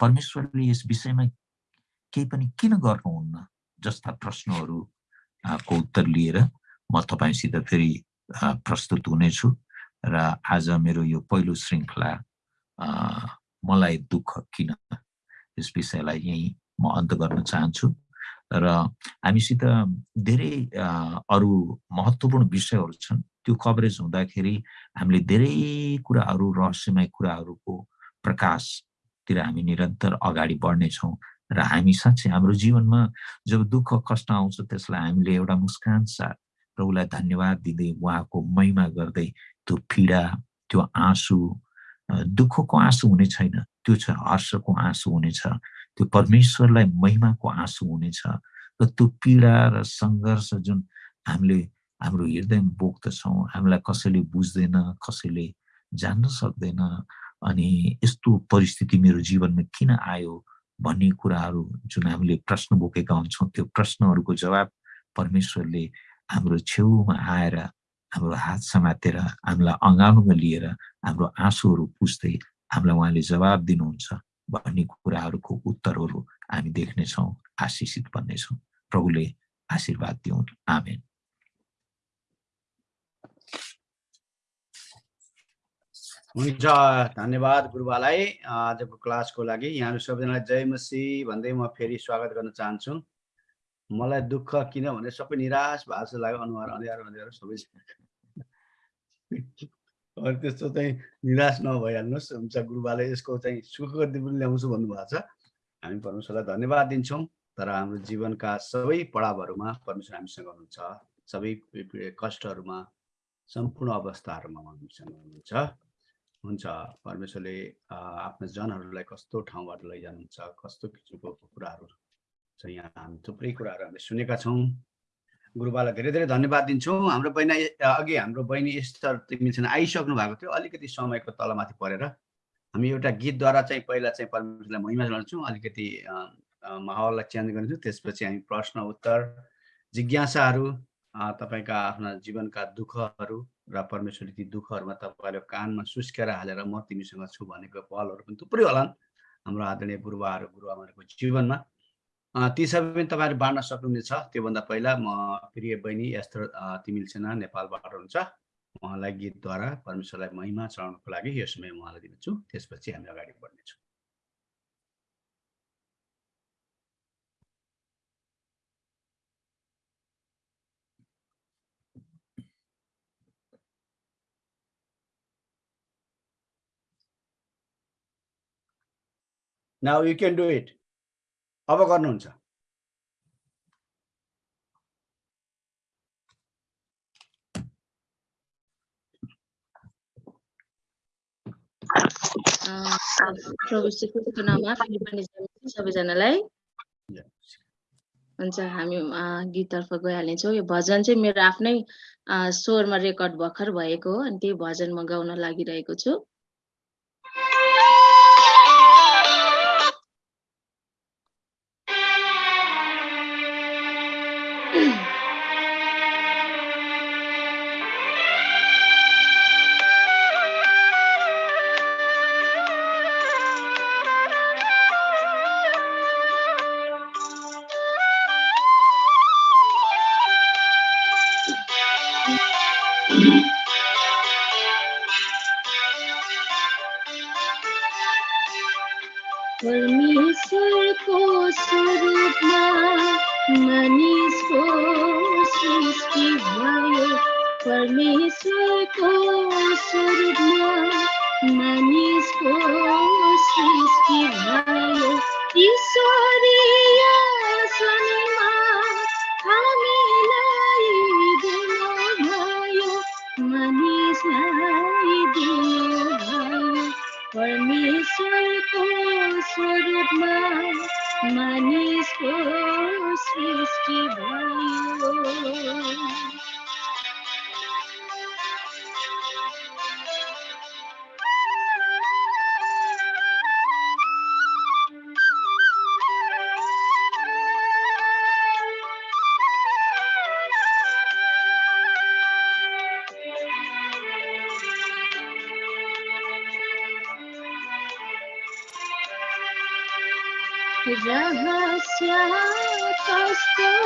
परमेश्वरले यस विषयमा केही पनि किन गर्नुहुन्न? जस्ता प्रश्नहरू को उत्तर लिएर म तपाईँसित फेरि प्रस्तुत हुनेछु र आज मेरो यो पहिलो श्रृङ्खला मलाई दुःख किन यस विषयलाई यहीँ म अन्त गर्न चाहन्छु र हामीसित धेरै अरू महत्त्वपूर्ण विषयहरू छन्। त्यो कभरेज हुँदाखेरि हामीले धेरै कुराहरू रहस्यमय कुराहरूको प्रकाशतिर हामी निरन्तर अगाडि बढ्नेछौँ र हामी साँच्चै हाम्रो जीवनमा जब दुःख कष्ट आउँछ त्यसलाई हामीले एउटा मुस्कान साथ र उसलाई धन्यवाद दिँदै उहाँको महिमा गर्दै त्यो पीडा त्यो आँसु दुःखको आँसु हुने छैन। त्यो छ हर्षको आँसु हुनेछ त्यो परमेश्वरलाई महिमाको आँसु हुनेछ र त्यो पीडा र सङ्घर्ष जुन हामीले हाम्रो हृदयमा बोक्दछौँ हामीलाई कसैले बुझ्दैन कसैले जान्न सक्दैन अनि यस्तो परिस्थिति मेरो जीवनमा किन आयो भन्ने कुराहरू जुन हामीले प्रश्न बोकेका हुन्छौँ त्यो प्रश्नहरूको जवाब परमेश्वरले हाम्रो छेउमा आएर हाम्रो हात समातेर हामीलाई अँगालोमा लिएर हाम्रो आँसुहरू पुस्दै हामीलाई उहाँले जवाब दिनुहुन्छ भन्ने कुराहरूको उत्तरहरू हामी देख्नेछौँ आशिषित बन्नेछौँ प्रभुले आशीर्वाद दिउन्। आमेन। हुन्छ धन्यवाद गुरुबालाई। आजको क्लासको लागि यहाँहरू सबैजनालाई जय मसी भन्दै म फेरि स्वागत गर्न चाहन्छु। मलाई दुःख किन भने सबै निराश भएको जस्तो लाग्यो। अनुहार अँध्यारो अँध्यारो सबै। त्यस्तो चाहिँ निराश नभइहाल्नुहोस्। हुन्छ गुरुबाले यसको चाहिँ सुख पनि ल्याउँछु भन्नुभएको छ। हामी परमेश्वरलाई धन्यवाद दिन्छौँ। तर हाम्रो जीवनका सबै पढावहरूमा परमेश्वर हामीसँग हुनुहुन्छ। सबै कष्टहरूमा सम्पूर्ण अवस्थाहरूमा हामीसँग हुनुहुन्छ। हुन्छ परमेश्वरले आफ्ना जनहरूलाई कस्तो ठाउँबाट लैजानुहुन्छ कस्तो किसिमको कुराहरू चाहिँ यहाँ हामी थुप्रै कुराहरू हामीले सुनेका छौँ। गुरुबालाई धेरै धेरै धन्यवाद दिन्छौँ। हाम्रो बहिनी अघि हाम्रो बहिनी स्तर तिमीसँग आइसक्नु भएको थियो अलिकति समयको तलमाथि परेर। हामी एउटा गीतद्वारा चाहिँ पहिला चाहिँ परमेश्वरलाई महिमा चलाउँछौँ अलिकति माहौललाई चेन्ज गर्छौँ त्यसपछि हामी प्रश्न उत्तर जिज्ञासाहरू तपाईँका आफ्ना जीवनका दुःखहरू र परमेश्वरले ती दुःखहरूमा तपाईँले कानमा सुस्केर हालेर म तिमीसँग छु भनेको पलहरू पनि थुप्रै होलान् हाम्रो आदरणीय गुरुवाहरू गुरुआमाहरूको जीवनमा। ती सबै पनि तपाईँहरू बाँड्न सक्नुहुनेछ। त्योभन्दा पहिला म प्रिय बहिनी यस्तो तिमिल सेना नेपालबाट हुन्छ उहाँलाई गीतद्वारा परमेश्वरलाई महिमा चढाउनको लागि यो समय उहाँलाई दिनेछु। त्यसपछि हामी अगाडि बढ्नेछौँ। Now you can do it. अब गर्नुहुन्छ। सबैजनालाई। हुन्छ हामी गीततर्फ गइहाल्नेछौँ यो भजन चाहिँ मेरो आफ्नै स्वरमा रेकर्ड भर्खर भएको हो अनि त्यही भजन म गाउन लागिरहेको छु। Just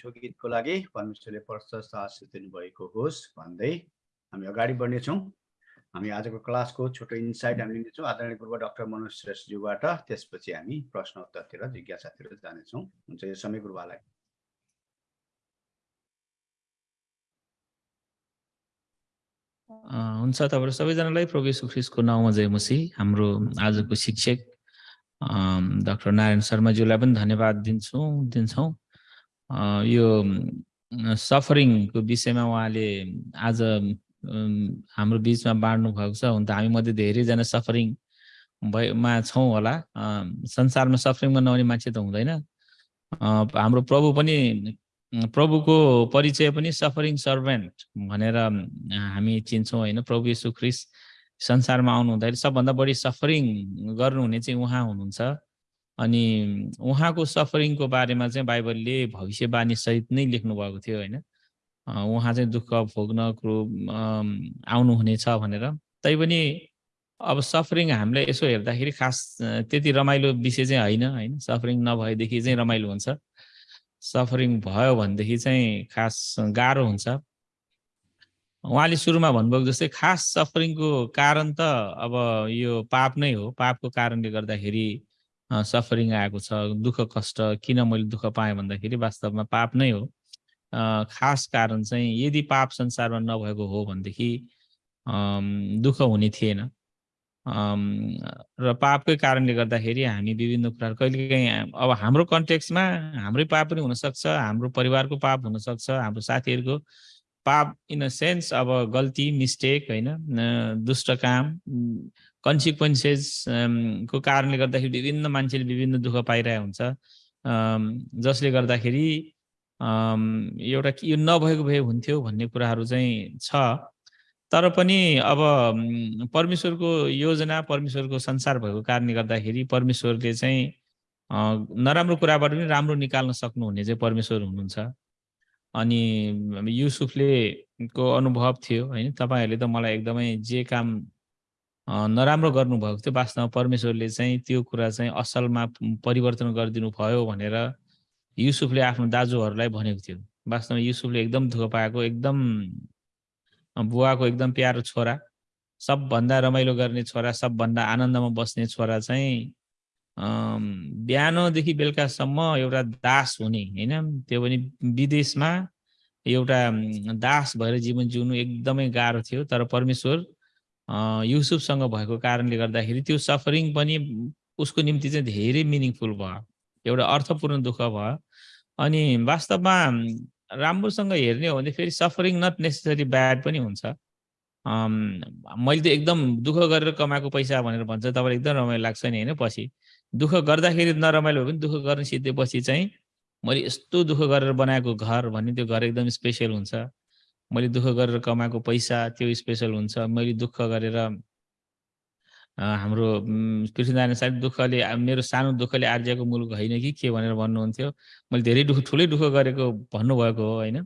मिठो गीतको लागि परमेश्वरले प्रशस्त साहस दिनुभएको होस् भन्दै हामी अगाडि बढ्नेछौँ। हामी आजको क्लासको छोटो इन्साइट हामी लिनेछौँ। आदरणीय पूर्व डक्टर मनोज श्रेष्ठज्यूबाट त्यसपछि हामी प्रश्न उत्तरतिर जिज्ञासातिर जानेछौँ। हुन्छ यो समय गुरुबालाई। हुन्छ तपाईँहरू सबैजनालाई प्रवेश सुखिसको नाउँमा जय मसी हाम्रो आजको शिक्षक डाक्टर नारायण शर्माज्यूलाई पनि धन्यवाद दिन्छौँ दिन्छौँ। यो सफरिङको विषयमा उहाँले आज हाम्रो बिचमा बाँड्नु भएको छ हुन त हामी मध्ये धेरैजना सफरिङ भएमा छौँ होला। संसारमा सफरिङमा नहुने मान्छे त हुँदैन। हाम्रो प्रभु पनि प्रभुको परिचय पनि सफरिङ सर्भेन्ट भनेर हामी चिन्छौँ होइन। प्रभु यशु ख्रिस संसारमा आउनु हुँदाखेरि सबभन्दा बढी सफरिङ गर्नुहुने चाहिँ उहाँ हुनुहुन्छ। अनि उहाँको सफरिङको बारेमा चाहिँ बाइबलले भविष्यवाणी सहित नै लेख्नु भएको थियो होइन। उहाँ चाहिँ दुःख भोग्न क्रो आउनुहुनेछ भनेर। तैपनि अब सफरिङ हामीले यसो हेर्दाखेरि खास त्यति रमाइलो विषय चाहिँ होइन होइन। सफरिङ नभएदेखि चाहिँ रमाइलो हुन्छ। सफरिङ भयो भनेदेखि चाहिँ खास गाह्रो हुन्छ। उहाँले सुरुमा भन्नुभएको जस्तै खास सफरिङको कारण त अब यो पाप नै हो। पापको कारणले गर्दाखेरि सफरिङ आएको छ दुःख कष्ट किन मैले दुःख पाएँ भन्दाखेरि वास्तवमा पाप नै हो। खास कारण चाहिँ यदि पाप संसारमा नभएको हो भनेदेखि दुःख हुने थिएन। र पापकै कारणले गर्दाखेरि हामी विभिन्न कुराहरू कहिलेकाहीँ अब हाम्रो कन्टेक्समा हाम्रै पाप पनि हुनसक्छ हाम्रो परिवारको पाप हुनसक्छ हाम्रो साथीहरूको पाप इन अ सेन्स अब गल्ती मिस्टेक होइन दुष्ट काम कन्सिक्वेन्सेस को कारणले गर्दाखेरि विभिन्न मान्छेले विभिन्न दुःख पाइरहेको हुन्छ। जसले गर्दाखेरि एउटा यो नभएको भए हुन्थ्यो भन्ने कुराहरू चाहिँ छ। तर पनि अब परमेश्वरको योजना परमेश्वरको संसार भएको कारणले गर्दाखेरि परमेश्वरले चाहिँ नराम्रो कुराबाट पनि राम्रो निकाल्न सक्नुहुने चाहिँ परमेश्वर हुनुहुन्छ। अनि युसुफले को अनुभव थियो होइन तपाईँहरूले त मलाई एकदमै जे काम नराम्रो गर्नुभएको थियो। वास्तवमा परमेश्वरले चाहिँ त्यो कुरा चाहिँ असलमा परिवर्तन गरिदिनु भयो भनेर युसुफले आफ्नो दाजुहरूलाई भनेको थियो। वास्तवमा युसुफले एकदम दुःख पाएको एकदम बुवाको एकदम प्यारो छोरा सबभन्दा रमाइलो गर्ने छोरा सबभन्दा आनन्दमा बस्ने छोरा चाहिँ बिहानदेखि बेलुकासम्म एउटा दास हुने होइन? त्यो पनि विदेशमा एउटा दास भएर जीवन जिउनु एकदमै गाह्रो थियो तर परमेश्वर युसुफसँग भएको कारणले गर्दाखेरि त्यो सफरिङ पनि उसको निम्ति चाहिँ धेरै मिनिङफुल भयो। एउटा अर्थपूर्ण दुःख भयो। अनि वास्तवमा राम्रोसँग हेर्ने हो भने फेरि सफरिङ नट नेसेसरी ब्याड पनि हुन्छ। मैले त एकदम दुःख गरेर कमाएको पैसा भनेर भन्छ तपाईँलाई एकदम रमाइलो लाग्छ नि होइन? पछि दुःख गर्दाखेरि नरमाइलो भयो भने दुःख गर्न सिधेपछि चाहिँ मैले यस्तो दुःख गरेर बनाएको घर भन्ने त्यो घर एकदम स्पेसल हुन्छ। मैले दुःख गरेर कमाएको पैसा त्यो स्पेसल हुन्छ। मैले दुःख गरेर हाम्रो पृथ्वीनारायण साहब दुःखले मेरो सानो दुःखले आर्जिएको मुलुक होइन कि के भनेर भन्नुहुन्थ्यो। मैले धेरै दुःख ठुलै दुःख गरेको भन्नुभएको हो होइन।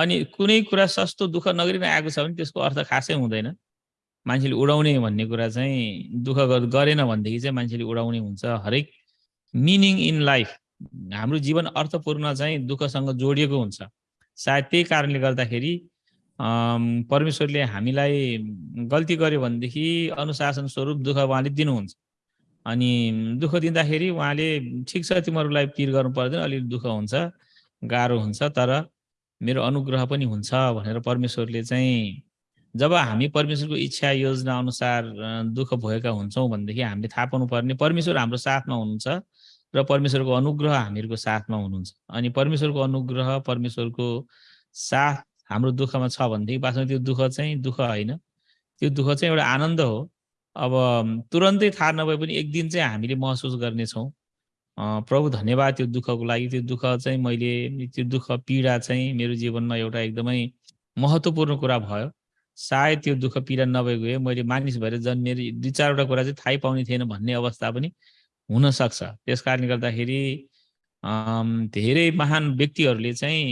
अनि कुनै कुरा सस्तो दुःख नगरिकन आएको छ भने त्यसको अर्थ खासै हुँदैन। मान्छेले उडाउने भन्ने कुरा चाहिँ दुःख गर- गरेन भनेदेखि चाहिँ मान्छेले उडाउने हुन्छ। हरेक मिनिङ इन लाइफ हाम्रो जीवन अर्थपूर्ण चाहिँ दुःखसँग जोडिएको हुन्छ। सायद त्यही कारणले गर्दाखेरि परमेश्वरले हामीलाई गल्ती गर्यो भनेदेखि अनुशासन स्वरूप दुःख उहाँले दिनुहुन्छ। अनि दुःख दिँदाखेरि उहाँले ठिक छ तिमीहरूलाई पिर गर्नु पर्दैन अलिक दुःख हुन्छ गाह्रो हुन्छ तर मेरो अनुग्रह पनि हुन्छ भनेर परमेश्वरले चाहिँ जब हामी परमेश्वरको इच्छा योजना अनुसार दुःख भएका हुन्छौँ भनेदेखि हामीले थाहा पाउनु पर्ने परमेश्वर हाम्रो साथमा हुनुहुन्छ। र परमेश्वरको अनुग्रह हामीहरूको साथमा हुनुहुन्छ। अनि परमेश्वरको अनुग्रह परमेश्वरको साथ हाम्रो दुःखमा छ भनेदेखि वास्तवमा त्यो दुःख चाहिँ दुःख होइन। त्यो दुःख चाहिँ एउटा आनन्द हो। अब तुरन्तै थाहा नभए पनि एक दिन चाहिँ हामीले महसुस गर्नेछौँ। प्रभु धन्यवाद त्यो दुःखको लागि। त्यो दुःख चाहिँ मैले त्यो दुःख पीडा चाहिँ मेरो जीवनमा एउटा एकदमै महत्त्वपूर्ण कुरा भयो। सायद त्यो दुःख पीडा नभएको भए मैले मानिस भएर जन्मिएर दुई चारवटा कुरा चाहिँ थाहै पाउने थिएन भन्ने अवस्था पनि हुनसक्छ। त्यस कारणले गर्दाखेरि धेरै महान व्यक्तिहरूले चाहिँ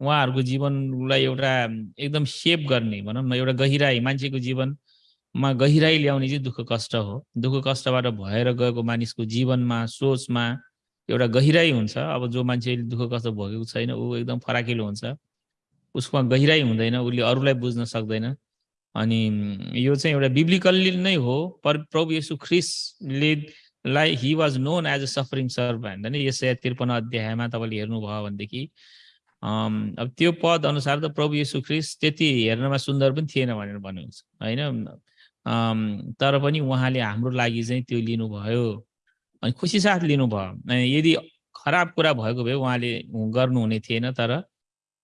उहाँहरूको जीवनलाई एउटा एकदम सेप गर्ने भनौँ न एउटा गहिराई मान्छेको जीवनमा गहिराई ल्याउने चाहिँ दुःख कष्ट हो। दुःख कष्टबाट भएर गएको मानिसको जीवनमा सोचमा एउटा गहिराई हुन्छ। अब जो मान्छेले दुःख कष्ट भोगेको छैन ऊ एकदम फराकिलो हुन्छ। उसमा गहिराई हुँदैन उसले अरूलाई बुझ्न सक्दैन। अनि यो चाहिँ एउटा बिब्लिकल्ली नै हो पर प्रभु येशू ख्रिस्टले लाई he was known as a suffering servant होइन यसै त्रिपन्न अध्यायमा तपाईँले हेर्नुभयो भनेदेखि अब त्यो पद अनुसार त प्रभु येशू ख्रिस्ट त्यति हेर्नमा सुन्दर पनि थिएन भनेर भन्नुहुन्छ होइन? तर पनि उहाँले हाम्रो लागि चाहिँ त्यो लिनुभयो। अनि खुसी साथ लिनुभयो। यदि खराब कुरा भएको भए उहाँले गर्नुहुने थिएन तर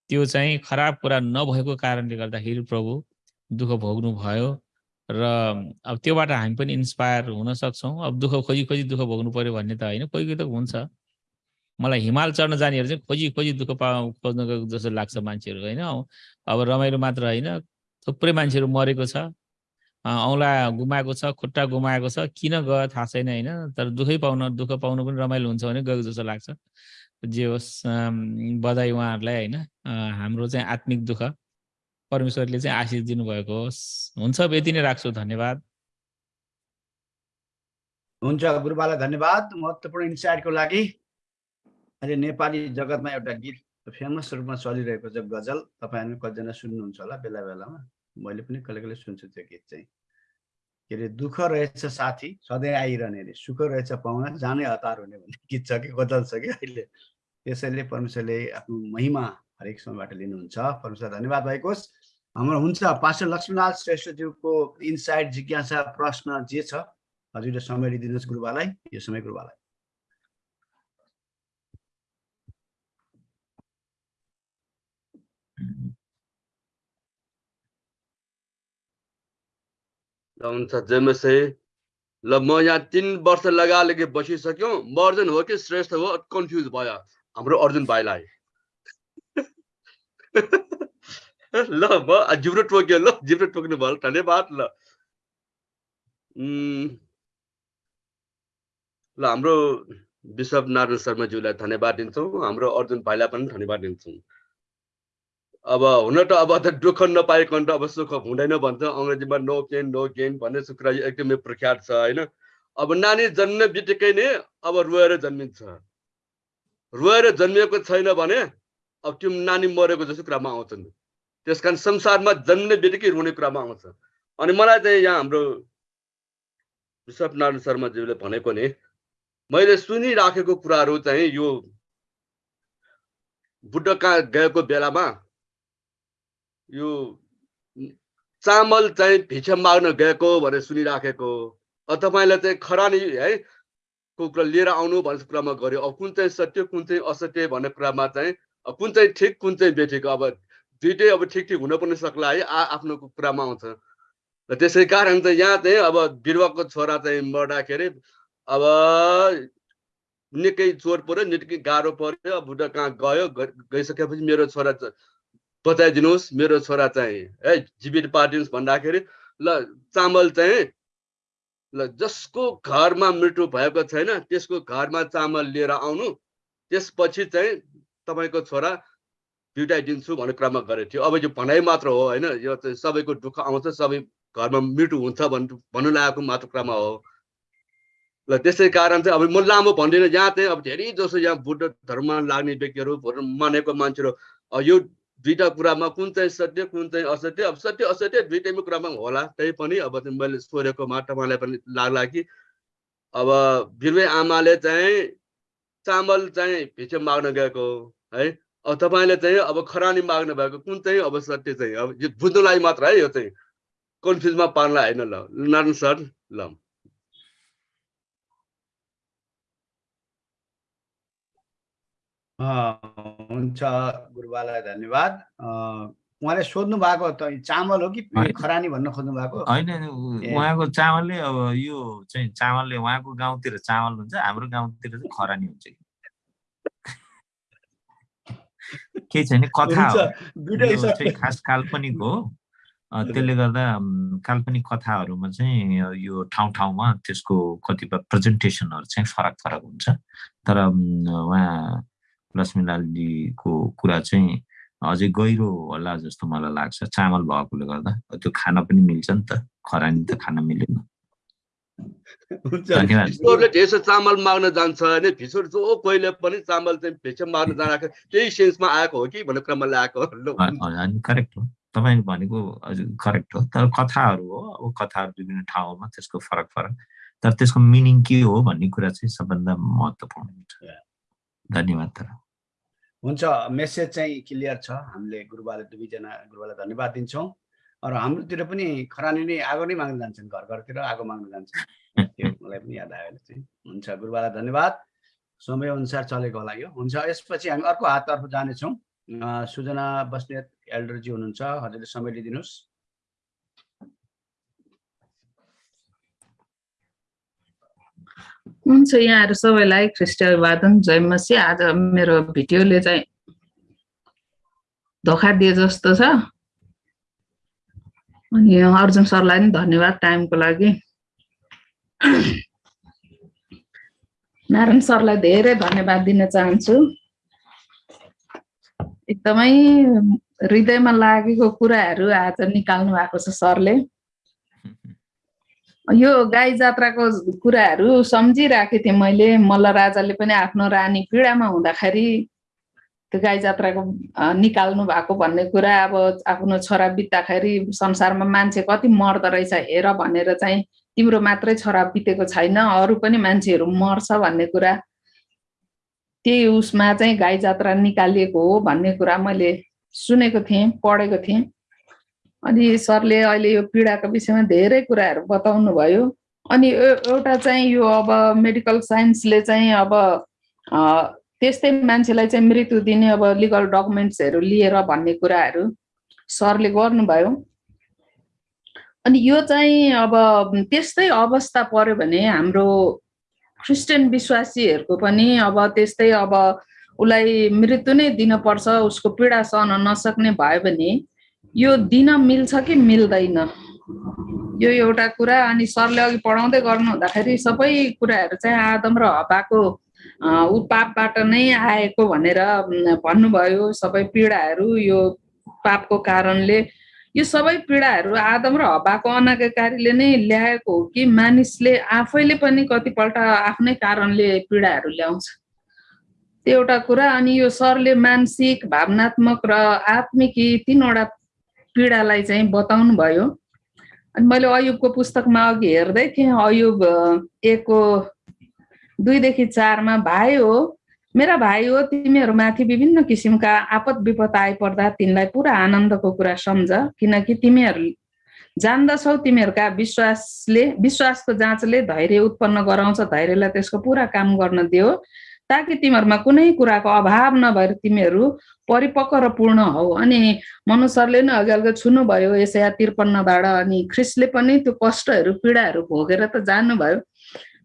त्यो चाहिँ खराब कुरा नभएको कारणले गर्दाखेरि प्रभु दुःख भोग्नु भयो र अब त्योबाट हामी पनि इन्सपायर हुन सक्छौँ। अब दुःख खोजी खोजी दुःख भोग्नु पऱ्यो भन्ने त होइन कोही कोही त हुन्छ। मलाई हिमाल चढ्न जानेहरू चाहिँ खोजी खोजी दुःख पा खोज्न गएको जस्तो लाग्छ मान्छेहरू होइन। अब रमाइलो मात्र होइन थुप्रै मान्छेहरू मरेको छ। औँला गुमाएको छ खुट्टा गुमाएको छ किन गयो थाहा छैन होइन तर दुःखै पाउन दुःख पाउनु पनि रमाइलो हुन्छ भने गएको जस्तो लाग्छ। जे होस् बधाई उहाँहरूलाई होइन। हाम्रो चाहिँ आत्मिक दुःख। परमेश्वरले चाहिँ आशिष दिनुभएको होस्। हुन्छ यति नै राख्छु धन्यवाद। हुन्छ गुरुबालाई धन्यवाद। महत्त्वपूर्ण इन्साइटको लागि। अहिले नेपाली जगतमा एउटा गीत फेमस रूपमा चलिरहेको छ गजल। तपाईँहरू कतिजना सुन्नुहुन्छ होला बेला बेलामा। मैले पनि कहिले कहिले सुन्छु त्यो गीत चाहिँ। के अरे दुःख रहेछ साथी सधैँ आइरहने अरे। सुख रहेछ पाउन जानै हतार हुने भन्ने गीत छ कि गजल छ कि अहिले? त्यसैले परमेश्वरले आफ्नो महिमा हरेक समयबाट लिनुहुन्छ। परमेश्वर धन्यवाद भएको होस् हाम्रो हुन्छ पास्टर लक्ष्मीनाथ श्रेष्ठज्यूको इन्साइट जिज्ञासा प्रश्न जे छ हजुरले समय लिइदिनुहोस् गुरुबालाई यो समय गुरुबालाई। हुन्छ जेमसे ल म यहाँ तिन वर्ष लगा लगे बसिसक्यो। म अर्जुन हो कि श्रेष्ठ हो? कन्फ्युज भयो हाम्रो अर्जुन भाइलाई। ल म जिब्रो टोक्यो ल जिब्रो टोक्नु भयो धन्यवाद ल ल हाम्रो विश्व नारायण शर्माज्यूलाई धन्यवाद दिन्छौँ हाम्रो अर्जुन भाइलाई पनि धन्यवाद दिन्छौँ अब हुन त अब त दुःख नपाइकन त अब सुख हुँदैन भन्छ अङ्ग्रेजीमा नो पेन नो गेन भन्ने कुरा एकदमै प्रख्यात छ होइन अब नानी जन्म बित्तिकै नै अब रोएर जन्मिन्छ रोएर जन्मिएको छैन भने अब त्यो नानी मरेको जस्तो कुरामा आउँछन् त्यस कारण संसारमा जन्मिने बित्तिकै रुने कुरामा आउँछ। अनि मलाई चाहिँ यहाँ हाम्रो विश्वनारायण शर्माज्यूले भनेको नि मैले सुनिराखेको कुराहरू चाहिँ यो बुढा कहाँ गएको बेलामा यो चामल चाहिँ भिक्षा माग्न गएको भनेर सुनिराखेको तपाईँलाई चाहिँ खरानी है को कुरा लिएर आउनु भन्ने कुरामा गऱ्यो अब कुन चाहिँ सत्य कुन चाहिँ असत्य भन्ने कुरामा चाहिँ कुन चाहिँ ठिक कुन चाहिँ बेठिक अब दुइटै अब ठिक ठिक हुन पनि सक्ला है आ आफ्नो कुरामा आउँछ। र त्यसै कारण चाहिँ यहाँ चाहिँ अब बिरुवाको छोरा चाहिँ मर्दाखेरि अब निकै चोर पऱ्यो निकै गाह्रो पऱ्यो अब बुढा कहाँ गयो गइसकेपछि मेरो छोरा बचाइदिनुहोस् मेरो छोरा चाहिँ है जीवित पारिदिनुहोस् भन्दाखेरि ल चामल चाहिँ ल जसको घरमा मृत्यु भएको छैन त्यसको घरमा चामल लिएर आउनु। त्यसपछि चाहिँ तपाईँको छोरा बिउटाइदिन्छु भन्ने कुरामा गरेको थियो अब यो भनाइ मात्र हो होइन? यो चाहिँ सबैको दुःख आउँछ सबै घरमा मृत्यु हुन्छ भन्नु भन्नु लागेको मात्र कुरामा हो। ल त्यसै कारण चाहिँ अब म लामो भन्दिनँ। यहाँ चाहिँ अब धेरै जसो यहाँ बुद्ध धर्ममा लाग्ने व्यक्तिहरू मानेको मान्छेहरू यो दुईटा कुरामा कुन चाहिँ सत्य कुन चाहिँ असत्य? अब सत्य असत्य दुइटैमा कुरामा होला। त्यही पनि अब मैले सोधेकोमा तपाईँलाई पनि लाग्ला कि अब बिरुवे आमाले चाहिँ चामल चाहिँ भित्र माग्न गएको है? अब तपाईँले चाहिँ अब खरानी माग्नु भएको कुन चाहिँ अब सत्य चाहिँ? अब यो बुझ्नुलाई मात्र है यो चाहिँ। कन्फ्युजमा पार्नलाई होइन ल। नारायण सर ल। अँ, हुन्छ। गुरुबालाई धन्यवाद। अँ, उहाँले सोध्नु भएको त चामल हो कि। खरानी भन्न खोज्नु भएको? होइन। उहाँको चामलले अब यो चाहिँ चामलले उहाँको गाउँतिर चामल हुन्छ हाम्रो गाउँतिर चाहिँ खरानी हुन्छ कि? केही छैन कथा हो। खास काल्पनिक हो। त्यसले गर्दा काल्पनिक कथाहरूमा चाहिँ यो ठाउँ ठाउँमा त्यसको कतिपय प्रेजेन्टेसनहरू चाहिँ फरक फरक हुन्छ। तर उहाँ लक्ष्मीलालजीको कुरा चाहिँ अझै गहिरो होला जस्तो मलाई लाग्छ चामल भएकोले गर्दा। त्यो खान पनि मिल्छ नि त। खरानी त खान मिलेन। हुन्छ। भिसोरले त्यसो चामल माग्न जान्छ होइन भिसोर जो कहिले पनि चामल चाहिँ भिक्षा माग्न जाँदाखेरि त्यही सेन्समा आएको हो कि भन्ने क्रममा ल्याएको करेक्ट हो। तपाईँले भनेको हजुर करेक्ट हो। तर कथाहरू हो अब कथाहरू विभिन्न ठाउँमा त्यसको फरक फरक। तर त्यसको मिनिङ के हो भन्ने कुरा चाहिँ सबभन्दा महत्त्वपूर्ण हुन्छ। धन्यवाद तर। हुन्छ मेसेज चाहिँ क्लियर छ। हामीले गुरुबाले दुवैजना गुरुबालाई धन्यवाद दिन्छौँ। र हाम्रोतिर पनि खरानी नै आगो नै माग्न जान्छन् घर घरतिर आगो माग्न जान्छन्। त्यो मलाई पनि याद आयो अहिले चाहिँ। हुन्छ गुरुबालाई धन्यवाद। समय अनुसार चलेको होला यो। हुन्छ यसपछि हामी अर्को हाततर्फ जानेछौँ। सुजना बस्नेत एल्डरजी हुनुहुन्छ। हजुरले समय लिइदिनुहोस्। हुन्छ यहाँहरू सबैलाई ख्रिस्ट अभिवादन जय मसी आज मेरो भिडियोले चाहिँ धोका दिए जस्तो छ। अनि अर्जुन सरलाई पनि धन्यवाद टाइमको लागि। नारायण सरलाई धेरै धन्यवाद दिन चाहन्छु। एकदमै हृदयमा लागेको कुराहरू आज निकाल्नु भएको छ सरले। यो गाई जात्राको कुराहरू सम्झिरहेको थिएँ मैले। मल्ल राजाले पनि आफ्नो रानी पीडामा हुँदाखेरि त्यो गाई जात्राको निकाल्नु भएको भन्ने कुरा अब आफ्नो छोरा बित्दाखेरि संसारमा मान्छे कति मर्दो रहेछ हेर भनेर चाहिँ तिम्रो मात्रै छोरा बितेको छैन अरू पनि मान्छेहरू मर्छ भन्ने कुरा। त्यही उसमा चाहिँ गाई जात्रा निकालिएको हो भन्ने कुरा मैले सुनेको थिएँ पढेको थिएँ। अनि सरले अहिले यो पीडाको विषयमा धेरै कुराहरू बताउनु भयो अनि एउटा चाहिँ यो अब मेडिकल साइन्सले चाहिँ अब त्यस्तै मान्छेलाई चाहिँ मृत्यु दिने अब लिगल डकुमेन्ट्सहरू लिएर भन्ने कुराहरू सरले गर्नुभयो। अनि यो चाहिँ अब त्यस्तै अवस्था पर्यो भने हाम्रो क्रिस्चियन विश्वासीहरूको पनि अब त्यस्तै अब उसलाई मृत्यु नै दिनपर्छ उसको पीडा सहन नसक्ने भयो भने यो दिन मिल्छ कि मिल्दैन? यो एउटा कुरा अनि सरले अघि पढाउँदै गर्नु हुँदाखेरि सबै कुराहरू चाहिँ आदम र हवाको ऊ पापबाट नै आएको भनेर भन्नुभयो। सबै पीडाहरू यो पापको कारणले। यो सबै पीडाहरू आदम र हवाको अनाज्ञाकारीले नै ल्याएको हो कि मानिसले आफैले पनि कतिपल्ट आफ्नै कारणले पीडाहरू ल्याउँछ। त्यो एउटा कुरा। अनि यो सरले मानसिक भावनात्मक र आत्मिक यी तिनवटा पीडालाई चाहिँ बताउनु भयो अनि मैले अयुबको पुस्तकमा अघि हेर्दै थिएँ। अयुब एकको दुईदेखि चारमा भाइ हो। मेरा भाइ हो तिमीहरूमाथि विभिन्न किसिमका आपद विपद आइपर्दा तिमीलाई पुरा आनन्दको कुरा सम्झ किनकि तिमीहरू जान्दछौ तिमीहरूका विश्वासले विश्वासको जाँचले धैर्य उत्पन्न गराउँछ धैर्यलाई त्यसको पुरा काम गर्न दियो। ताकि तिमीहरूमा कुनै कुराको अभाव नभएर तिमीहरू परिपक्व र पूर्ण हौ। अनि मनुष्यले नै अघि अघि छुनुभयो यसया त्रिपन्नबाट। अनि ख्रिसले पनि त्यो कष्टहरू पीडाहरू भोगेर त जानुभयो।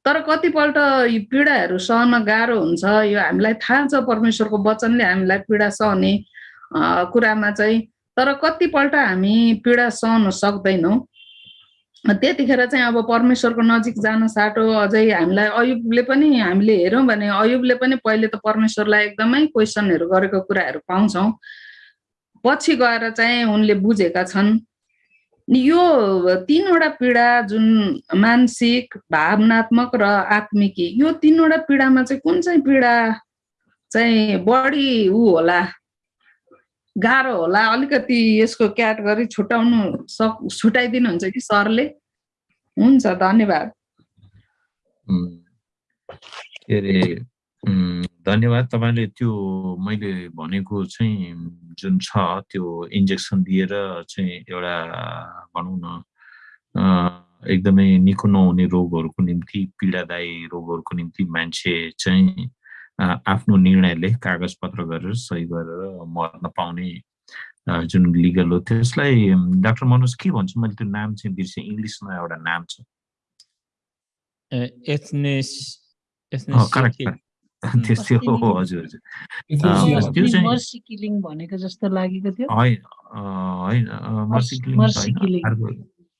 तर कतिपल्ट यी पीडाहरू सहन गाह्रो हुन्छ। यो हामीलाई थाहा छ परमेश्वरको वचनले हामीलाई पीडा सहने कुरामा चाहिँ। तर कतिपल्ट हामी पीडा सहन सक्दैनौँ। त्यतिखेर चाहिँ अब परमेश्वरको नजिक जान साटो अझै हामीलाई अयुबले पनि हामीले हेऱ्यौँ भने अयुबले पनि पहिले त परमेश्वरलाई एकदमै क्वेसनहरू गरेको कुराहरू पाउँछौँ। पछि गएर चाहिँ उनले बुझेका छन्। यो तिनवटा पीडा जुन मानसिक भावनात्मक र आत्मिकी यो तिनवटा पीडामा चाहिँ कुन चाहिँ पीडा चाहिँ बढी ऊ होला गाह्रो होला? अलिकति यसको क्याटेगोरी छुट्याउनु सक छुट्याइदिनुहुन्छ कि सरले? हुन्छ धन्यवाद। के अरे धन्यवाद तपाईँले त्यो मैले भनेको चाहिँ जुन छ त्यो इन्जेक्सन दिएर चाहिँ एउटा भनौँ न एकदमै निको नहुने रोगहरूको निम्ति पीडादायी रोगहरूको निम्ति मान्छे चाहिँ आफ्नो निर्णयले कागज पत्र गरेर सही गरेर मर्न पाउने जुन लिगल हो त्यसलाई डाक्टर मनोज के भन्छु मैले त्यो नाम चाहिँ बिर्सेँ इङ्ग्लिसमा एउटा नाम छ त्यस्तै हो हजुर हजुर. त्यो चाहिँ- मर्सी किलिङ भनेको जस्तो लागेको थियो।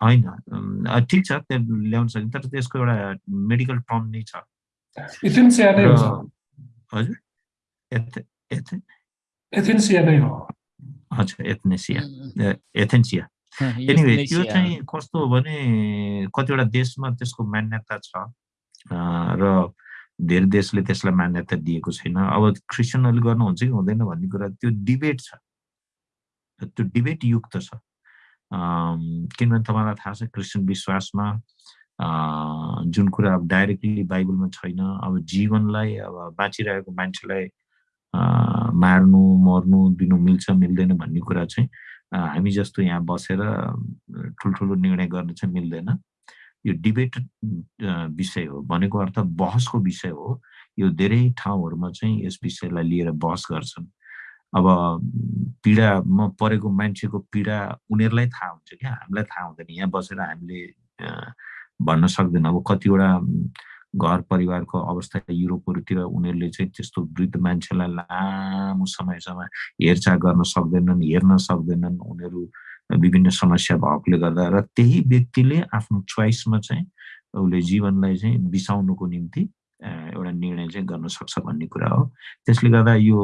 होइन होइन ठिक छ त्यो ल्याउन सकिन्छ तर त्यसको एउटा मेडिकल टर्म नै छ। हजुर एथ एथ। एथेन्सिया एथनेसिया एथेन्सिया। एनिवे त्यो चाहिँ कस्तो हो भने कतिवटा देशमा त्यसको मान्यता छ र धेरै देशले त्यसलाई मान्यता दिएको छैन। अब क्रिस्चियनहरूले गर्नुहुन्छ कि हुँदैन भन्ने कुरा त्यो डिबेट छ। त्यो डिबेट युक्त छ। किनभने तपाईँलाई थाहा छ क्रिस्चियन विश्वासमा जुन कुरा अब डाइरेक्टली बाइबलमा छैन अब जीवनलाई अब बाँचिरहेको मान्छेलाई मार्नु मर्नु दिनु मिल्छ मिल्दैन भन्ने कुरा चाहिँ हामी जस्तो यहाँ बसेर ठुल्ठुलो निर्णय गर्न चाहिँ मिल्दैन। यो डिबेट विषय हो भनेको अर्थ बहसको विषय हो। यो धेरै ठाउँहरूमा चाहिँ यस विषयलाई लिएर बहस गर्छन्। अब पीडामा परेको मान्छेको पीडा उनीहरूलाई थाहा हुन्छ क्या हामीलाई थाहा हुँदैन। यहाँ बसेर हामीले भन्न सक्दैन। अब कतिवटा घर परिवारको अवस्था युरोपहरूतिर उनीहरूले चाहिँ त्यस्तो वृद्ध मान्छेलाई लामो समयसम्म हेरचाह गर्न सक्दैनन् हेर्न सक्दैनन्। उनीहरू विभिन्न समस्या भएकोले गर्दा र त्यही व्यक्तिले आफ्नो चोइसमा चाहिँ उसले जीवनलाई चाहिँ बिसाउनुको निम्ति एउटा निर्णय चाहिँ गर्न सक्छ भन्ने कुरा हो। त्यसले गर्दा यो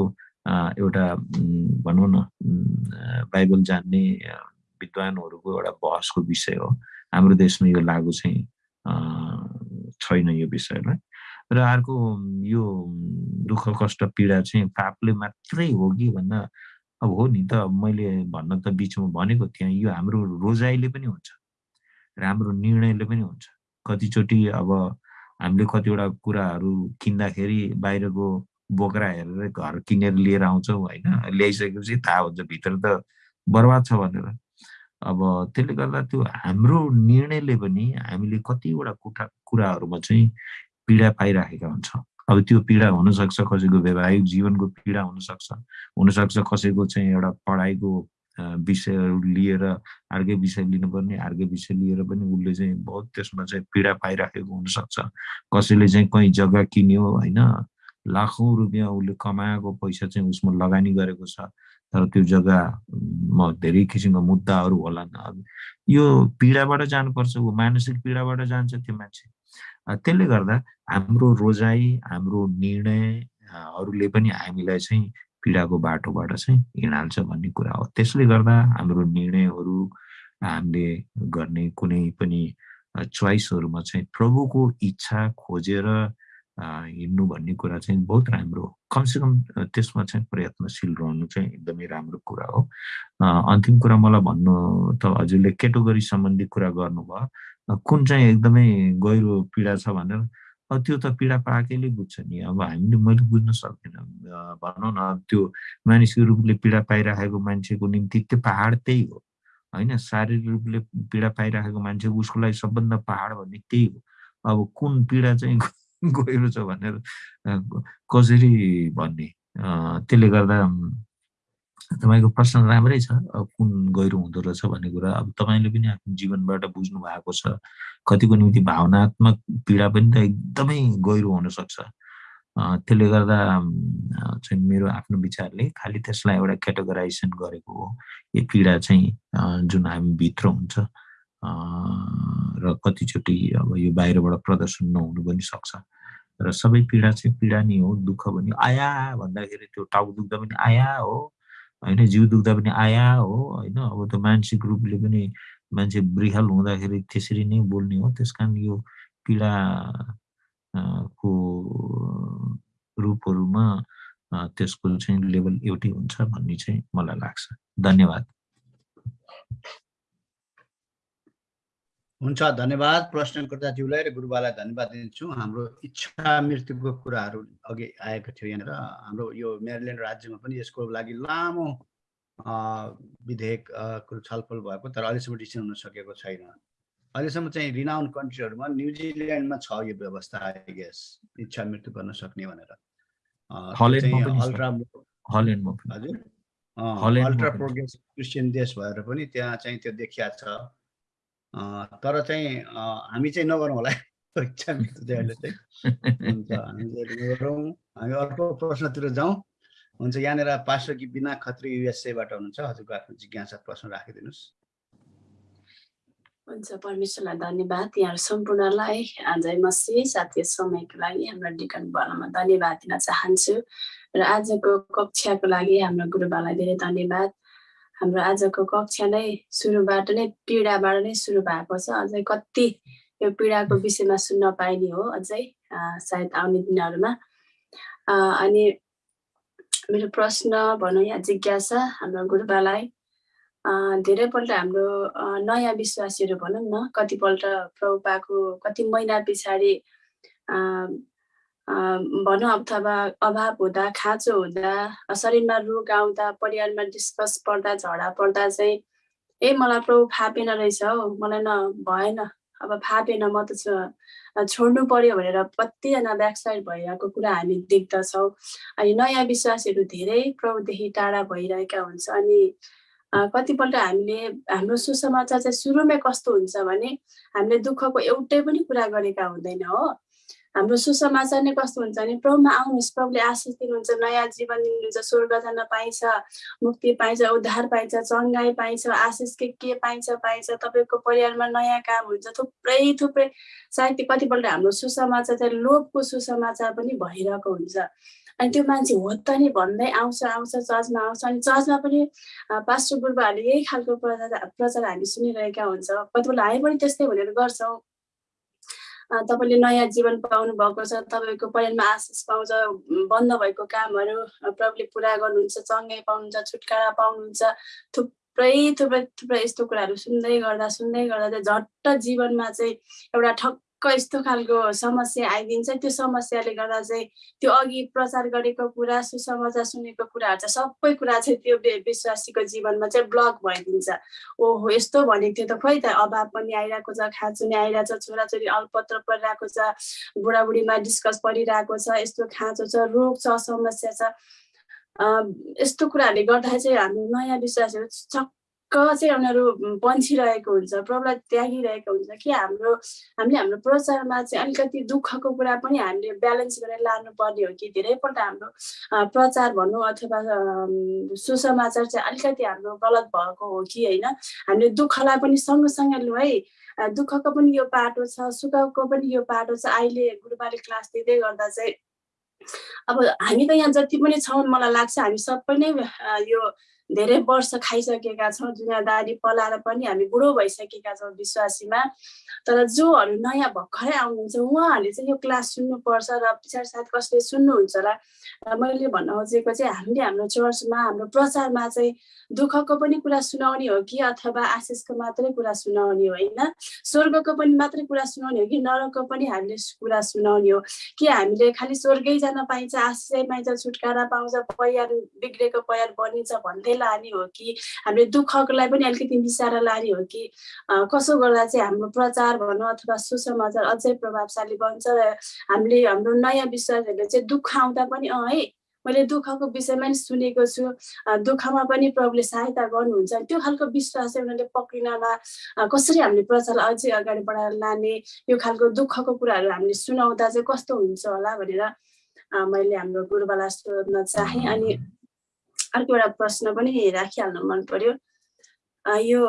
एउटा भनौँ न बाइबल जान्ने विद्वानहरूको एउटा बहसको विषय हो। हाम्रो देशमा यो लागु चाहिँ छैन यो विषयलाई। र अर्को यो दुःख कष्ट पीडा चाहिँ पापले मात्रै हो कि भन्दा अब हो नि त मैले भन्न त बिचमा भनेको थिएँ यो हाम्रो रोजाइले पनि हुन्छ र हाम्रो निर्णयले पनि हुन्छ। कतिचोटि अब हामीले कतिवटा कुराहरू किन्दाखेरि बाहिरको बोक्रा हेरेर घर किनेर लिएर आउँछौँ होइन? ल्याइसकेपछि थाहा हुन्छ भित्र त बर्बाद छ भनेर। अब त्यसले गर्दा त्यो हाम्रो निर्णयले पनि हामीले कतिवटा कुठा कुराहरूमा चाहिँ पीडा पाइराखेका हुन्छौँ। अब त्यो पीडा हुनसक्छ कसैको वैवाहिक जीवनको पीडा हुनसक्छ। हुनसक्छ कसैको चाहिँ एउटा पढाइको अँ, विषयहरू लिएर अर्कै विषय लिनुपर्ने अर्कै विषय लिएर पनि उसले चाहिँ बहुत त्यसमा चाहिँ पीडा पाइराखेको हुनसक्छ। कसैले चाहिँ कहीँ जग्गा किन्यो होइन लाखौँ रुपियाँ उसले कमाएको पैसा चाहिँ उसमा लगानी गरेको छ तर त्यो जग्गामा धेरै किसिमका मुद्दाहरू अब यो पीडाबाट जानुपर्छ ऊ मानसिक पीडाबाट जान्छ त्यो मान्छे। त्यसले गर्दा हाम्रो रोजाइ हाम्रो निर्णय अ, हरूले पनि हामीलाई चाहिँ पीडाको बाटोबाट चाहिँ हिँडाल्छ भन्ने कुरा हो। त्यसले गर्दा हाम्रो निर्णयहरू हामीले गर्ने कुनै पनि चोइसहरूमा चाहिँ प्रभुको इच्छा खोजेर हिँड्नु भन्ने कुरा चाहिँ बहुत राम्रो हो। कमसेकम त्यसमा चाहिँ प्रयत्नशील रहनु चाहिँ एकदमै राम्रो कुरा हो। अन्तिम कुरा मलाई भन्नु त हजुरले केटोगरी सम्बन्धी कुरा गर्नुभयो। कुन चाहिँ एकदमै गहिरो पीडा छ भनेर त्यो त पीडा पाएकैले बुझ्छ नि। अब हामीले मैले बुझ्न सक्दिनँ। भनौँ न त्यो मानसिक रूपले पीडा पाइराखेको मान्छेको निम्ति त्यो पहाड त्यही हो। होइन शारीरिक रूपले पीडा पाइराखेको मान्छे उसको लागि सबभन्दा पहाड भन्ने त्यही हो। अब कुन पीडा चाहिँ गहिरो छ भनेर कसरी भन्ने? त्यसले गर्दा तपाईँको प्रश्न राम्रै छ अब कुन गहिरो हुँदो रहेछ भन्ने कुरा अब तपाईँले पनि आफ्नो जीवनबाट बुझ्नु भएको छ। कतिको निम्ति भावनात्मक पीडा पनि त एकदमै गहिरो हुनसक्छ। त्यसले गर्दा चाहिँ मेरो आफ्नो विचारले खालि त्यसलाई एउटा क्याटेगराइजेसन गरेको हो। यो पीडा चाहिँ जुन हामी भित्र हुन्छ र कतिचोटि अब यो बाहिरबाट प्रदर्शन नहुनु पनि सक्छ। र सबै पीडा चाहिँ पीडा नै हो दुःख पनि आया भन्दाखेरि त्यो टाउको दुख्दा पनि आया हो। होइन जिउ दुख्दा पनि आया हो होइन। अब त्यो मानसिक रूपले पनि मान्छे वृहल हुँदाखेरि त्यसरी नै बोल्ने हो। त्यस कारण यो पीडा को रूपहरूमा त्यसको चाहिँ लेभल एउटै हुन्छ भन्ने चाहिँ मलाई लाग्छ। धन्यवाद। हुन्छ धन्यवाद प्रश्नकर्ताज्यूलाई र गुरुबालाई धन्यवाद दिन्छु। हाम्रो इच्छा मृत्युको कुराहरू अघि आएको थियो यहाँनिर। हाम्रो यो मेरिल्यान्ड राज्यमा पनि यसको लागि लामो विधेयक छलफल भएको तर अहिलेसम्म डिसिसन हुन सकेको छैन। अहिलेसम्म चाहिँ रिनाउन्ड कन्ट्रीहरूमा न्युजिल्यान्डमा छ यो व्यवस्था आई गेस इच्छा मृत्यु गर्न सक्ने भनेर। अल्ट्रा। प्रोग्रेसिभ क्रिस्चियन देश भएर पनि त्यहाँ चाहिँ त्यो देखिया छ। तर चाहिँ हामी चाहिँ नगरौँ होला। इच्छा चाहिँ अहिले चाहिँ। हुन्छ हामी नगरौँ। हामी अर्को प्रश्नतिर जाउँ। हुन्छ यहाँनिर पास्टर कि बिना खत्री युएसएबाट हुनुहुन्छ? हजुरको आफ्नो जिज्ञासा प्रश्न राखिदिनुहोस्। हुन्छ परमेश्वरलाई धन्यवाद। यहाँहरू सम्पूर्णलाई जय मसी साथी समयको लागि हाम्रो डिकन बनाउन धन्यवाद दिन चाहन्छु। र आजको कक्षाको लागि हाम्रो गुरुबालाई धेरै धन्यवाद। हाम्रो आजको कक्षा नै सुरुबाट नै पीडाबाट नै सुरु भएको छ। अझै कति यो पीडाको विषयमा सुन्न पाइने हो अझै सायद आउने दिनहरूमा। अनि मेरो प्रश्न भनौँ या जिज्ञासा हाम्रो गुरुबालाई धेरैपल्ट हाम्रो नयाँ विश्वासीहरू भनौँ न कतिपल्ट प्रभुपाको कति महिना पछाडि भनौँ अथवा अभाव हुँदा खाँचो हुँदा शरीरमा रोग आउँदा परिवारमा डिस्कस पर्दा झगडा पर्दा चाहिँ ए मलाई प्रभु फापेन रहेछ हौ मलाई न भएन। अब फापेन म त छोड्नु पर्यो भनेर कतिजना ब्याकसाइड भइरहेको कुरा हामी देख्दछौँ। अनि नयाँ विश्वासीहरू धेरै प्रभुदेखि टाढा भइरहेका हुन्छ। अनि कतिपल्ट हामीले हाम्रो सुसमाचार चाहिँ सुरुमै कस्तो हुन्छ भने हामीले दुःखको एउटै पनि कुरा गरेका हुँदैन हो। हाम्रो सुसमाचार नै कस्तो हुन्छ भने प्रभुमा आउनुहोस् प्रभुले आशिष दिनुहुन्छ नयाँ जीवन दिनुहुन्छ स्वर्ग जान पाइन्छ मुक्ति पाइन्छ उद्धार पाइन्छ चङ्गाई पाइन्छ आशिष के के पाइन्छ पाइन्छ तपाईँको परिवारमा नयाँ काम हुन्छ थुप्रै थुप्रै सायद कतिपल्ट हाम्रो सुसमाचार चाहिँ लोभको सुसमाचार पनि भइरहेको हुन्छ। अनि त्यो मान्छे हो त नि भन्दै आउँछ आउँछ चर्चमा आउँछ अनि चर्चमा पनि पास्टर गुरुबाहरूले यही खालको प्रचार प्रचार हामी सुनिरहेका हुन्छ। कतिपल्ट हामी पनि त्यस्तै भनेर गर्छौँ। तपाईँले नयाँ जीवन पाउनु भएको छ तपाईँको परिवारमा आशिष पाउँछ बन्द भएको कामहरू प्रभुले पुरा गर्नुहुन्छ चङ्गै पाउनुहुन्छ छुटकारा पाउनुहुन्छ थुप्रै थुप्रै थुप्रै यस्तो कुराहरू सुन्दै गर्दा सुन्दै गर्दा चाहिँ झट्ट जीवनमा चाहिँ एउटा ठक्क यस्तो खालको समस्या आइदिन्छ त्यो समस्याले गर्दा चाहिँ त्यो अघि प्रचार गरेको कुरा सुसमाचार सुनेको कुराहरू चाहिँ सबै कुरा चाहिँ त्यो विश्वासीको जीवनमा चाहिँ ब्लक भइदिन्छ। ओहो यस्तो भनेको थियो त खोइ त अभाव पनि आइरहेको छ खाँचो नि आइरहेको छ छोराछोरी अल्पत्र परिरहेको छ बुढाबुढीमा डिस्कस परिरहेको छ यस्तो खाँचो छ रोग छ समस्या छ। यस्तो कुराहरूले गर्दा चाहिँ हामी नयाँ विश्वासहरू चाहिँ उनीहरू बन्छिरहेको हुन्छ प्रब्लम त्यागिरहेको हुन्छ कि हाम्रो हामीले हाम्रो प्रचारमा चाहिँ अलिकति दुःखको कुरा पनि हामीले ब्यालेन्स गरेर लानुपर्ने हो कि? धेरैपल्ट हाम्रो प्रचार भनौँ अथवा सुसमाचार चाहिँ अलिकति हाम्रो गलत भएको हो कि होइन? हामीले दुःखलाई पनि सँगसँगै लु है। दुःखको पनि यो पाटो छ सुखको पनि यो पाटो छ। अहिले गुरुबाले क्लास दिँदै गर्दा चाहिँ अब हामी त यहाँ जति पनि छौँ मलाई लाग्छ हामी सबै नै यो धेरै वर्ष खाइसकेका छौँ दुनियाँदारी पलाएर पनि हामी बुढो भइसकेका छौँ विश्वासीमा। तर जोहरू नयाँ भर्खरै आउनुहुन्छ उहाँहरूले चाहिँ यो क्लास सुन्नुपर्छ र पछाडि सायद कसले सुन्नुहुन्छ होला? र मैले भन्न खोजेको चाहिँ हामीले हाम्रो चर्चमा हाम्रो प्रचारमा चाहिँ दुःखको पनि कुरा सुनाउने हो कि अथवा आशिषको मात्रै कुरा सुनाउने हो होइन? स्वर्गको पनि मात्रै कुरा सुनाउने हो कि नरकको पनि हामीले कुरा सुनाउने हो? कि हामीले खालि स्वर्गै जान पाइन्छ आशिषै पाइन्छ छुटकारा पाउँछ परिवार बिग्रेको परिवार बनिन्छ भन्दै लाने हो कि हामीले दुःखकोलाई पनि अलिकति मिसाएर लाने हो कि कसो गर्दा चाहिँ हाम्रो प्रचार भनौँ अथवा सुसमाचार अझै प्रभावशाली बन्छ हामीले हाम्रो नयाँ विश्वासहरूले चाहिँ दुःख आउँदा पनि अँ है मैले दुःखको विषयमा नि सुनेको छु दुःखमा पनि प्रभुले सहायता गर्नुहुन्छ। त्यो खालको विश्वास चाहिँ उनीहरूले पक्रिनमा कसरी हामीले प्रचारलाई अझै अगाडि बढाएर लाने यो खालको दुःखको कुराहरू हामीले सुनाउँदा चाहिँ कस्तो हुन्छ होला भनेर मैले हाम्रो गुरुबालाई सोध्न चाहेँ अनि अर्को एउटा प्रश्न पनि राखिहाल्न मन पर्यो यो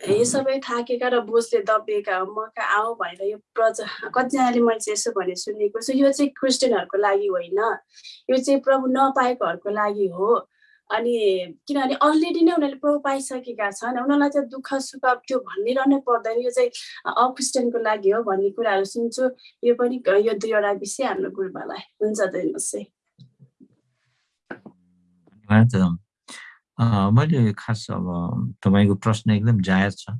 यो सबै थाकेका र बोझले दबिएका मका आऊ भनेर यो प्रजा कतिजनाले मैले चाहिँ यसो भने सुनेको छु यो चाहिँ क्रिस्चियनहरूको लागि होइन। यो चाहिँ प्रभु नपाएकोहरूको लागि हो। अनि किनभने अलरेडी नै उनीहरूले प्रभु पाइसकेका छन् उनीहरूलाई चाहिँ दुःख सुख त्यो भनिरहनै पर्दैन। यो चाहिँ अक्रिस्चियनको लागि हो भन्ने कुराहरू सुन्छु। यो पनि यो दुईवटा विषय हाम्रो गुरुबालाई। हुन्छ दिनुहोस् है अ, मैले खास अब तपाईँको प्रश्न एकदम जायज छ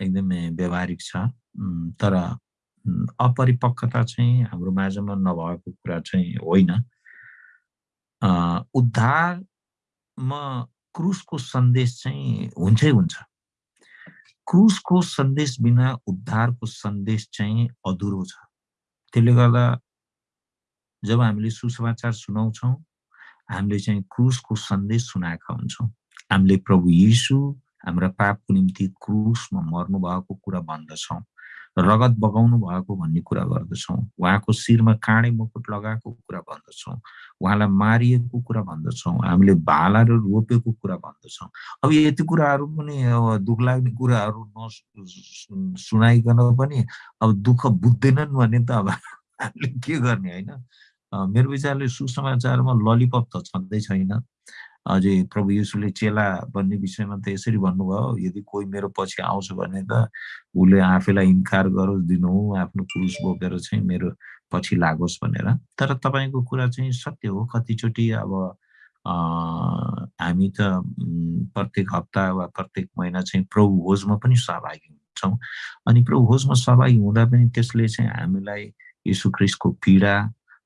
एकदमै व्यावहारिक छ। तर अपरिपक्वता चाहिँ हाम्रो माझमा नभएको कुरा चाहिँ होइन। उद्धारमा क्रुसको सन्देश चाहिँ हुन्छै हुन्छ। क्रुसको सन्देश बिना उद्धारको सन्देश चाहिँ अधुरो छ। त्यसले गर्दा जब हामीले सुसमाचार सुनाउँछौँ हामीले चाहिँ क्रुसको सन्देश सुनाएका हुन्छौँ। हामीले प्रभु यीशु हाम्रा पापको निम्ति क्रुसमा मर्नु भएको कुरा भन्दछौँ रगत बगाउनु भएको भन्ने कुरा गर्दछौँ उहाँको शिरमा काँडे मुकुट लगाएको कुरा भन्दछौँ उहाँलाई मारिएको कुरा भन्दछौँ हामीले भालाहरू रोपेको कुरा भन्दछौँ। अब यति कुराहरू पनि अब दुःख लाग्ने कुराहरू न सुनाइकन पनि अब दुःख बुझ्दैनन् भने त अब हामीले के गर्ने होइन? मेरो विचारले सुसमाचारमा ललिपप त छँदै छैन। अझै प्रभु येशूले चेला बन्ने विषयमा त यसरी भन्नुभयो यदि कोही मेरो पछि आउँछ भने त उसले आफैलाई इन्कार गरोस् दिनु आफ्नो क्रुस बोकेर चाहिँ मेरो पछि लागोस् भनेर। तर तपाईँको कुरा चाहिँ सत्य हो। कतिचोटि अब हामी त प्रत्येक हप्ता वा प्रत्येक महिना चाहिँ प्रभु भोजमा पनि सहभागी हुन्छौँ। अनि प्रभु भोजमा सहभागी हुँदा पनि त्यसले चाहिँ हामीलाई यीशु ख्रिस्टको पीडा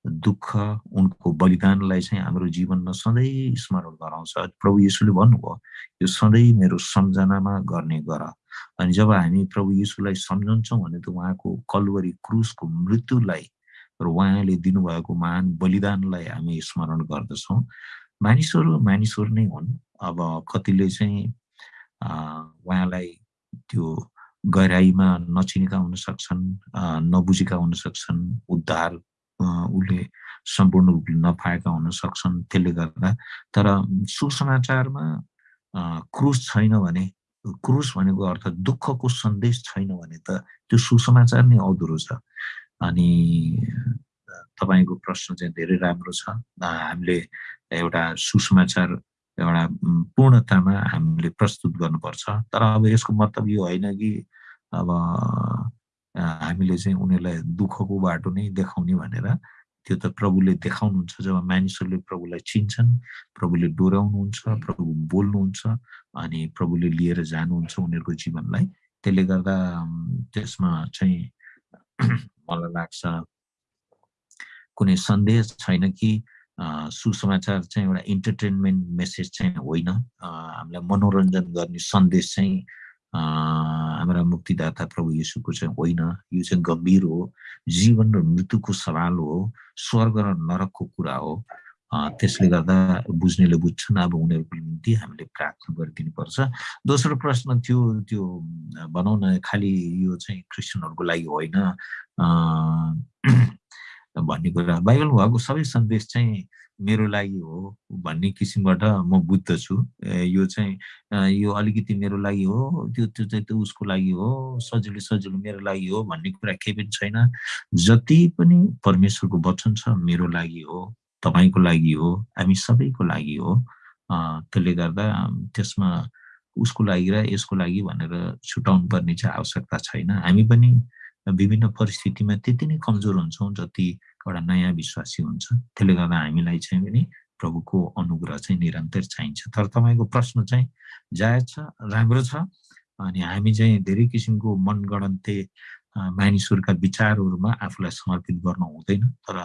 दुःख उनको बलिदानलाई चाहिँ हाम्रो जीवनमा सधैँ स्मरण गराउँछ। प्रभु यीशुले भन्नुभयो यो सधैँ मेरो सम्झनामा गर्ने गर। अनि जब हामी प्रभु यीशुलाई सम्झन्छौँ भने त उहाँको कलवरी क्रुसको मृत्युलाई र उहाँले दिनुभएको महान बलिदानलाई हामी स्मरण गर्दछौँ। मानिसहरू मानिसहरू नै हुन्। अब कतिले चाहिँ उहाँलाई त्यो गहिराइमा नचिनेका हुन सक्छन् नबुझेका हुन सक्छन् उद्धार उसले सम्पूर्ण रूपले नपाएका हुन सक्छन् त्यसले गर्दा। तर सुसमाचारमा क्रुस छैन भने क्रुस भनेको अर्थ दुःखको सन्देश छैन भने त त्यो सुसमाचार नै अधुरो छ। अनि तपाईँको प्रश्न चाहिँ धेरै राम्रो छ। हामीले एउटा सुसमाचार एउटा पूर्णतामा हामीले प्रस्तुत गर्नुपर्छ। तर अब यसको मतलब यो होइन कि अब हामीले चाहिँ उनीहरूलाई दुःखको बाटो नै देखाउने भनेर त्यो त प्रभुले देखाउनुहुन्छ जब मानिसहरूले प्रभुलाई चिन्छन् प्रभुले डोर्याउनुहुन्छ प्रभु बोल्नुहुन्छ अनि प्रभुले लिएर जानुहुन्छ उनीहरूको जीवनलाई। त्यसले गर्दा त्यसमा चाहिँ मलाई लाग्छ कुनै सन्देश छैन कि सुसमाचार चाहिँ एउटा इन्टरटेनमेन्ट मेसेज चाहिँ होइन। हामीलाई मनोरञ्जन गर्ने सन्देश चाहिँ हाम्रा मुक्तिदाता प्रभु येशूको चाहिँ होइन यो चाहिँ गम्भीर हो जीवन र मृत्युको सवाल हो स्वर्ग र नरकको कुरा हो त्यसले गर्दा बुझ्नेले बुझ्छन् अब उनीहरूको निम्ति हामीले प्रार्थना गरिदिनुपर्छ दोस्रो प्रश्न थियो त्यो भनौँ न खालि यो चाहिँ क्रिस्चियनहरूको लागि होइन भन्ने कुरा बाइबल भएको सबै सन्देश चाहिँ मेरो लागि हो भन्ने किसिमबाट म बुझ्दछु यो चाहिँ यो अलिकति मेरो लागि हो त्यो त्यो चाहिँ त्यो उसको लागि हो सजिलो सजिलो मेरो लागि हो भन्ने कुरा केही पनि छैन। जति पनि परमेश्वरको वचन छ मेरो लागि हो तपाईँको लागि हो हामी सबैको लागि हो। त्यसले गर्दा त्यसमा उसको लागि र यसको लागि भनेर छुटाउनु पर्ने चाहिँ आवश्यकता छैन। हामी पनि विभिन्न परिस्थितिमा त्यति नै कमजोर हुन्छौँ जति एउटा नयाँ विश्वासी हुन्छ। त्यसले गर्दा हामीलाई चाहिँ पनि प्रभुको अनुग्रह चाहिँ निरन्तर चाहिन्छ। तर तपाईँको प्रश्न चाहिँ जायज छ राम्रो छ अनि हामी चाहिँ धेरै किसिमको मनगणन्ते मानिसहरूका विचारहरूमा आफूलाई समर्पित गर्न हुँदैन। तर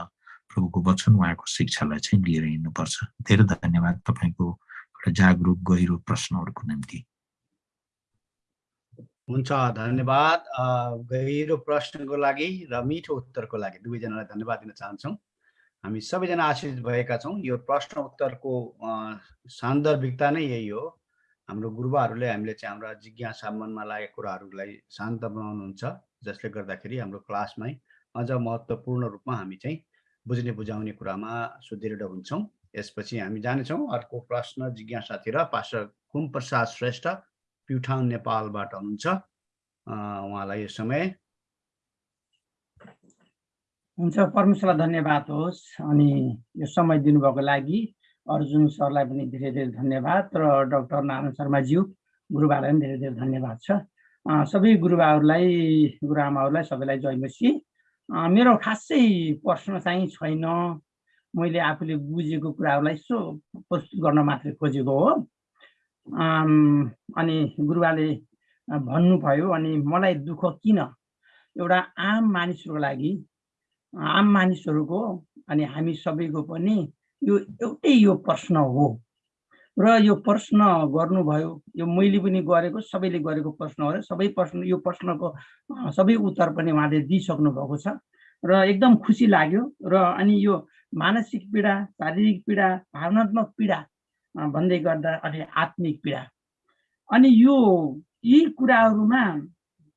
प्रभुको वचन उहाँको शिक्षालाई चाहिँ लिएर हिँड्नुपर्छ। धेरै धन्यवाद तपाईँको एउटा जागरुक गहिरो प्रश्नहरूको निम्ति। हुन्छ धन्यवाद। गहिरो प्रश्नको लागि र मिठो उत्तरको लागि दुवैजनालाई धन्यवाद दिन चाहन्छौँ। हामी सबैजना आशिष भएका छौँ। यो प्रश्न उत्तरको सान्दर्भिकता नै यही हो। हाम्रो गुरुबाहरूले हामीले चाहिँ हाम्रा जिज्ञासा मनमा लागेको कुराहरूलाई शान्त बनाउनुहुन्छ। जसले गर्दाखेरि हाम्रो क्लासमै अझ महत्त्वपूर्ण रूपमा हामी चाहिँ बुझ्ने बुझाउने कुरामा सुदृढ हुन्छौँ। यसपछि हामी जानेछौँ अर्को प्रश्न जिज्ञासातिर पास्टर कुम प्रसाद श्रेष्ठ प्युठान नेपालबाट हुनुहुन्छ उहाँलाई यो समय। हुन्छ परमेश्वरलाई धन्यवाद होस् अनि यो समय दिनुभएको लागि अर्जुन सरलाई पनि धेरै धेरै धन्यवाद र डक्टर नारायण शर्माज्यू गुरुबालाई पनि धेरै धेरै धन्यवाद छ। सबै गुरुबाहरूलाई गुरुआमाहरूलाई सबैलाई जयमसी मेरो खासै प्रश्न चाहिँ छैन। मैले आफूले बुझेको कुराहरूलाई यसो प्रस्तुत गर्न मात्रै खोजेको हो। अनि गुरुबाले अँ, भन्नुभयो अनि मलाई दुःख किन? एउटा आम मानिसहरूको लागि आम मानिसहरूको अनि हामी सबैको पनि यो एउटै यो प्रश्न हो। र यो प्रश्न गर्नुभयो यो मैले पनि गरेको सबैले गरेको प्रश्न हो र सबै प्रश्न यो प्रश्नको सबै उत्तर पनि उहाँले दिइसक्नु भएको छ। र एकदम खुसी लाग्यो र अनि यो मानसिक पीडा शारीरिक पीडा भावनात्मक पीडा भन्दै गर्दा अनि आत्मिक पीडा। अनि यो यी कुराहरूमा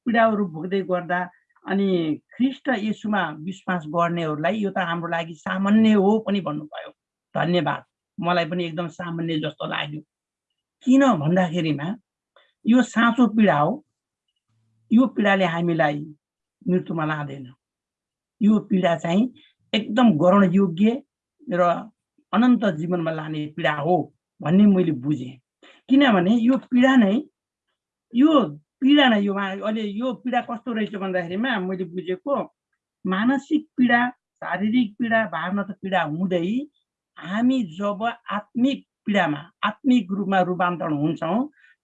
पीडाहरू भोग्दै गर्दा अनि ख्रिस्ट यसुमा विश्वास गर्नेहरूलाई यो त हाम्रो लागि सामान्य हो पनि भन्नुभयो। धन्यवाद। मलाई पनि एकदम सामान्य जस्तो लाग्यो। किन भन्दाखेरिमा यो साँचो पीडा हो। यो पीडाले हामीलाई मृत्युमा लाँदैन। यो पीडा चाहिँ एकदम ग्रहण योग्य र अनन्त जीवनमा लाने पीडा हो। भन्ने मैले बुझेँ। किनभने यो पीडा नै यो पीडा नै यो अहिले यो पीडा कस्तो रहेछ भन्दाखेरिमा मैले बुझेको मानसिक पीडा शारीरिक पीडा भावनात्मक पीडा हुँदै हामी जब आत्मिक पीडामा आत्मिक रूपमा रूपान्तरण हुन्छौँ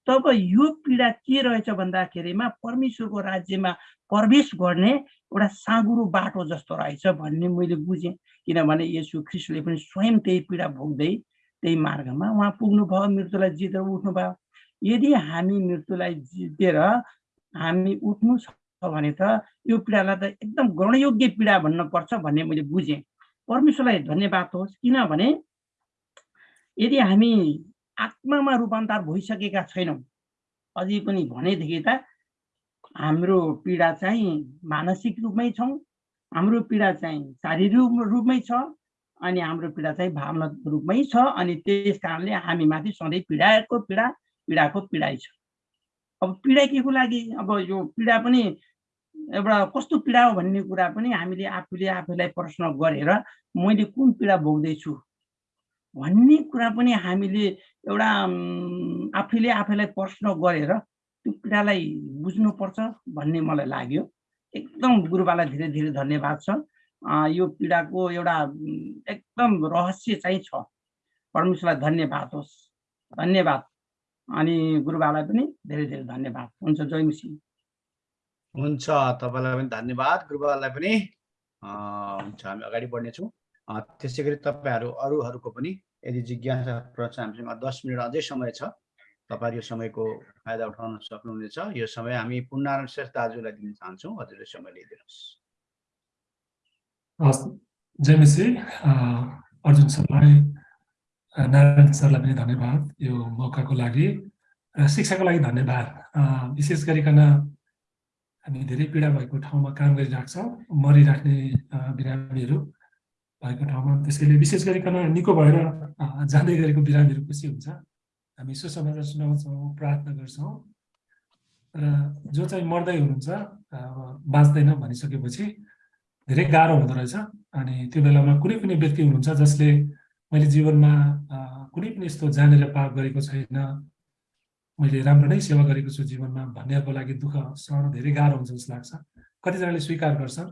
तब यो पीडा के रहेछ भन्दाखेरिमा परमेश्वरको राज्यमा प्रवेश गर्ने एउटा साँगुरो बाटो जस्तो रहेछ भन्ने मैले बुझेँ। किनभने यसु ख्रिस्टले पनि स्वयं त्यही पीडा भोग्दै त्यही मार्गमा उहाँ पुग्नुभयो मृत्युलाई जितेर उठ्नुभयो। यदि हामी मृत्युलाई जितेर हामी उठ्नु छ भने त यो पीडालाई त एकदम ग्रहणयोग्य पीडा भन्नुपर्छ भन्ने मैले बुझेँ। परमेश्वरलाई धन्यवाद होस् किनभने यदि हामी आत्मामा रूपान्तर भइसकेका छैनौँ अझै पनि भनेदेखि त हाम्रो पीडा चाहिँ मानसिक रूपमै छौँ हाम्रो पीडा चाहिँ शारीरिक रूपमै छ अनि हाम्रो पीडा चाहिँ भावना रूपमै छ अनि त्यस कारणले हामी माथि सधैँ पीडाको पीडा पीडाको पीडाइ छ। अब पीडा के को लागि? अब यो पीडा पनि एउटा कस्तो पीडा हो भन्ने कुरा पनि हामीले आफूले आफूलाई प्रश्न गरेर मैले कुन पीडा भोग्दैछु भन्ने कुरा पनि हामीले एउटा आफैले आफैलाई प्रश्न गरेर त्यो पीडालाई बुझ्नुपर्छ भन्ने मलाई लाग्यो। एकदम गुरुबालाई धेरै धेरै धन्यवाद छ। यो पीडाको एउटा एकदम रहस्य चाहिँ छ। परमेश्वरलाई धन्यवाद होस्। धन्यवाद। अनि गुरुबालाई पनि धेरै धेरै धन्यवाद। हुन्छ जय हुन्छ तपाईँलाई पनि धन्यवाद। गुरुबालाई पनि हुन्छ हामी अगाडि बढ्नेछौँ। त्यसै गरी तपाईँहरू अरूहरूको पनि यदि जिज्ञासा प्रश्न हामीसँग दस मिनट अझै समय छ तपाईँहरू यो समयको फाइदा उठाउन सक्नुहुनेछ। यो समय हामी पुनरायण श्रेष्ठ दाजुलाई दिन चाहन्छौँ। हजुरले समय लिइदिनुहोस्। हस् जय मिसी अर्जुन सरलाई नारायण सरलाई पनि धन्यवाद यो मौकाको लागि र शिक्षाको लागि धन्यवाद विशेष गरिकन हामी धेरै पीडा भएको ठाउँमा काम गरिरहेको मरिराख्ने बिरामीहरू भएको ठाउँमा। त्यसैले विशेष गरिकन निको भएर जाँदै गरेको बिरामीहरू खुसी हुन्छ। हामी सुसमाचार सुनाउँछौँ प्रार्थना गर्छौँ। र जो चाहिँ मर्दै हुनुहुन्छ बाँच्दैन भनिसकेपछि धेरै गाह्रो हुँदो रहेछ अनि त्यो बेलामा कुनै कुनै व्यक्ति हुनुहुन्छ जसले मैले जीवनमा कुनै पनि यस्तो जानेर पाप गरेको छैन मैले राम्रो नै सेवा गरेको छु जीवनमा भन्नेहरूको लागि दुःख सहन धेरै गाह्रो हुन्छ जस्तो लाग्छ। कतिजनाले स्वीकार गर्छन्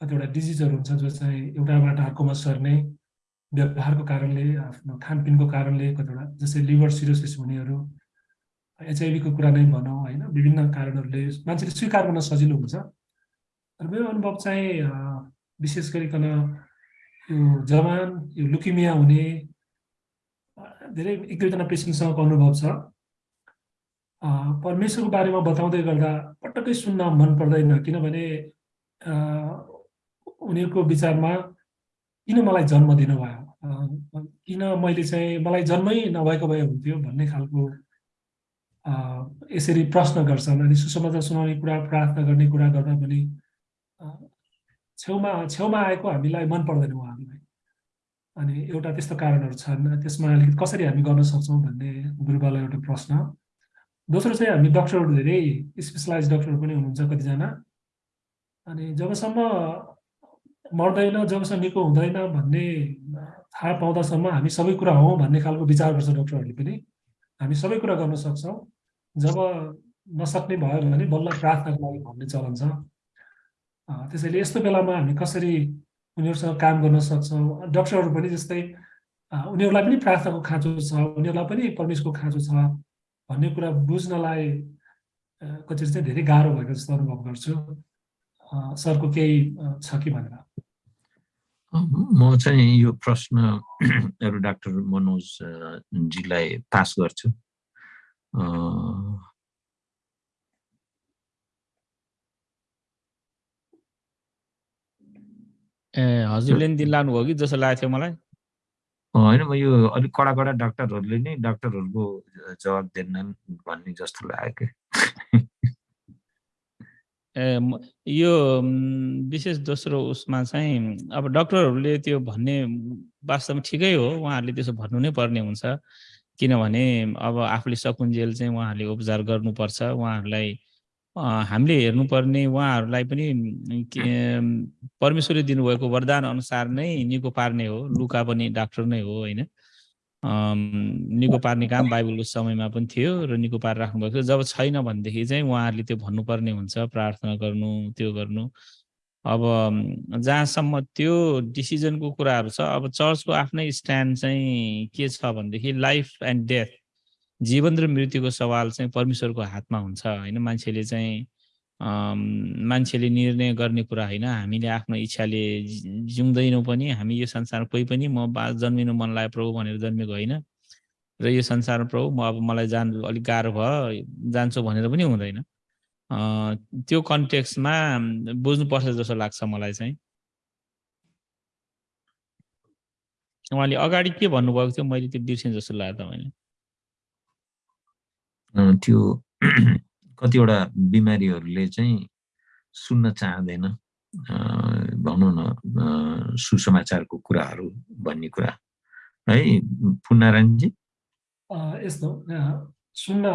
कतिवटा डिजिजहरू हुन्छ जो चाहिँ एउटाबाट अर्कोमा सर्ने व्यवहारको कारणले आफ्नो खानपिनको कारणले कतिवटा जस्तै लिभर सिरोसिस हुनेहरू एचआइभीको कुरा नै भनौँ होइन विभिन्न कारणहरूले मान्छेले स्वीकार गर्न सजिलो हुन्छ। र मेरो अनुभव चाहिँ विशेष गरिकन यो जवान यो लुकिमिया हुने धेरै एक दुईजना पेसेन्टसँगको अनुभव छ। परमेश्वरको बारेमा बताउँदै गर्दा पटक्कै सुन्न मन पर्दैन किनभने उनीहरूको विचारमा किन मलाई जन्म दिनुभयो? किन मैले चाहिँ मलाई जन्मै नभएको भए हुन्थ्यो भन्ने खालको यसरी प्रश्न गर्छन् अनि सुसमाचार सुनाउने कुरा प्रार्थना गर्ने कुरा गर्दा पनि छेउमा छेउमा आएको हामीलाई मन पर्दैन उहाँहरूलाई। अनि एउटा त्यस्तो कारणहरू छन्। त्यसमा अलिकति कसरी हामी गर्न सक्छौँ भन्ने गुरुबालाई एउटा प्रश्न। दोस्रो चाहिँ हामी डक्टरहरू धेरै स्पेसलाइज डक्टरहरू पनि हुनुहुन्छ कतिजना। अनि जबसम्म मर्दैन जबसम्म निको हुँदैन भन्ने थाहा पाउँदासम्म हामी सबै कुरा हौँ भन्ने खालको विचार गर्छ डक्टरहरूले पनि। हामी सबै कुरा गर्न सक्छौँ। जब नसक्ने भयो भने बल्ल प्रार्थनाको लागि भन्ने चलन छ। त्यसैले यस्तो बेलामा हामी कसरी उनीहरूसँग काम गर्न सक्छौँ? डक्टरहरू पनि जस्तै उनीहरूलाई पनि प्रार्थनाको खाँचो छ उनीहरूलाई पनि परमेश्वरको खाँचो छ भन्ने कुरा बुझ्नलाई कतिचोटि चाहिँ धेरै गाह्रो भएको जस्तो अनुभव गर्छु। सरको केही छ कि भनेर? म चाहिँ यो प्रश्न एउटा डाक्टर मनोजजीलाई पास गर्छु। ए हजुरले नि दिन लानुभयो कि जस्तो लागेको थियो मलाई? होइन म यो अलिक कडा कडा डाक्टरहरूले नै डाक्टरहरूको जवाब दिएनन् भन्ने जस्तो लाग्यो। ए यो विशेष दोस्रो उसमा चाहिँ अब डक्टरहरूले त्यो भन्ने वास्तवमा ठिकै हो उहाँहरूले त्यसो भन्नु नै पर्ने हुन्छ। किनभने अब आफूले सकुन्जेल चाहिँ उहाँहरूले उपचार गर्नुपर्छ उहाँहरूलाई हामीले हेर्नुपर्ने उहाँहरूलाई पनि परमेश्वरले दिनुभएको वरदान अनुसार नै निको पार्ने हो लुका पनि डाक्टर नै हो होइन? निको पार्ने काम बाइबलको समयमा पनि थियो र निको पार राख्नुभएको थियो। जब छैन भनेदेखि चाहिँ उहाँहरूले त्यो भन्नुपर्ने हुन्छ प्रार्थना गर्नु त्यो गर्नु। अब जहाँसम्म त्यो डिसिजनको कुराहरू छ अब चर्चको आफ्नै स्ट्यान्ड चाहिँ के छ भनेदेखि लाइफ एन्ड डेथ। जीवन र मृत्युको सवाल चाहिँ परमेश्वरको हातमा हुन्छ होइन? मान्छेले चाहिँ मान्छेले निर्णय गर्ने कुरा होइन। हामीले आफ्नो इच्छाले जिउँदैनौँ पनि हामी यो संसारमा कोही पनि म बा जन्मिनु मन लाग्यो प्रभु भनेर जन्मेको होइन। र यो संसारमा प्रभु म अब मलाई जानु अलिक गाह्रो भयो जान्छु भनेर पनि हुँदैन। त्यो कन्टेक्स्टमा बुझ्नुपर्छ जस्तो लाग्छ मलाई चाहिँ। उहाँले अगाडि के भन्नुभएको थियो? मैले त्यो बिर्सेँ जस्तो लाग्यो तपाईँले। त्यो कतिवटा बिमारीहरूले चाहिँ सुन्न चाहँदैन। भनौँ न सुसमाचारको कुराहरू भन्ने कुरा। है पुनारायणजी यस्तो सुन्न